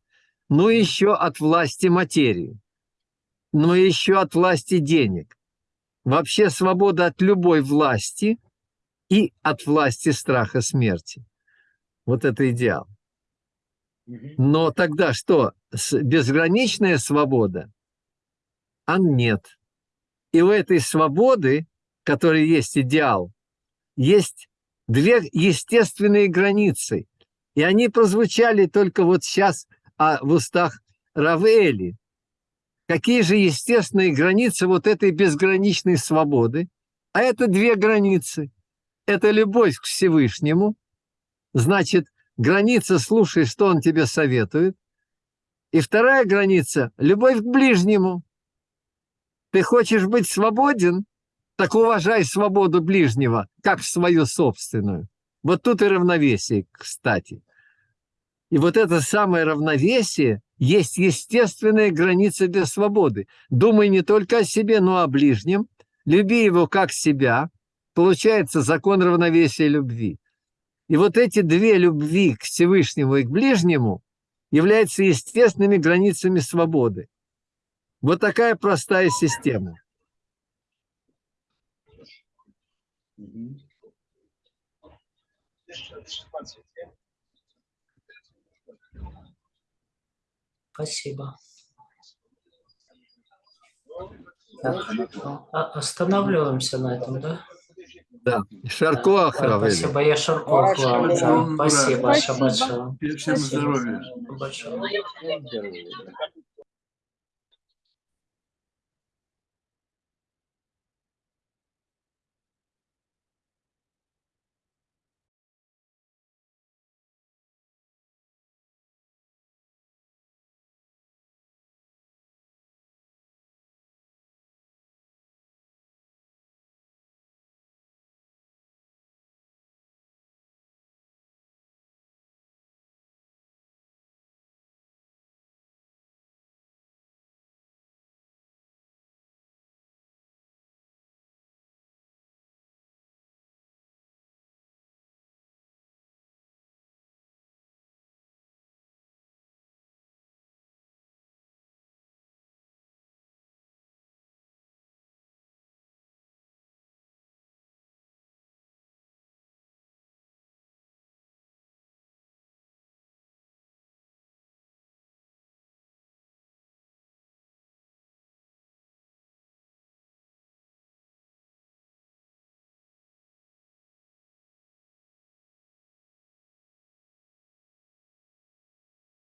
Ну и еще от власти материи. Ну и еще от власти денег. Вообще свобода от любой власти и от власти страха смерти. Вот это идеал. Но тогда что? Безграничная свобода? А нет. И у этой свободы, которая есть идеал, есть две естественные границы. И они прозвучали только вот сейчас а, в устах Равели. Какие же естественные границы вот этой безграничной свободы? А это две границы. Это любовь к Всевышнему. Значит, граница «слушай, что он тебе советует». И вторая граница – любовь к ближнему. Ты хочешь быть свободен? Так уважай свободу ближнего, как свою собственную. Вот тут и равновесие, кстати. И вот это самое равновесие есть естественная граница для свободы. Думай не только о себе, но о ближнем. Люби его как себя. Получается закон равновесия любви. И вот эти две любви к Всевышнему и к ближнему являются естественными границами свободы. Вот такая простая система.
Спасибо. Так, а- останавливаемся на этом, да?
Да. Шарко
Да,
Ахравели.
Спасибо, я Шарков.
Спасибо.
Да,
Спасибо.
Спасибо,
Спасибо.
Всем
Спасибо.
здоровья.
Здоровья.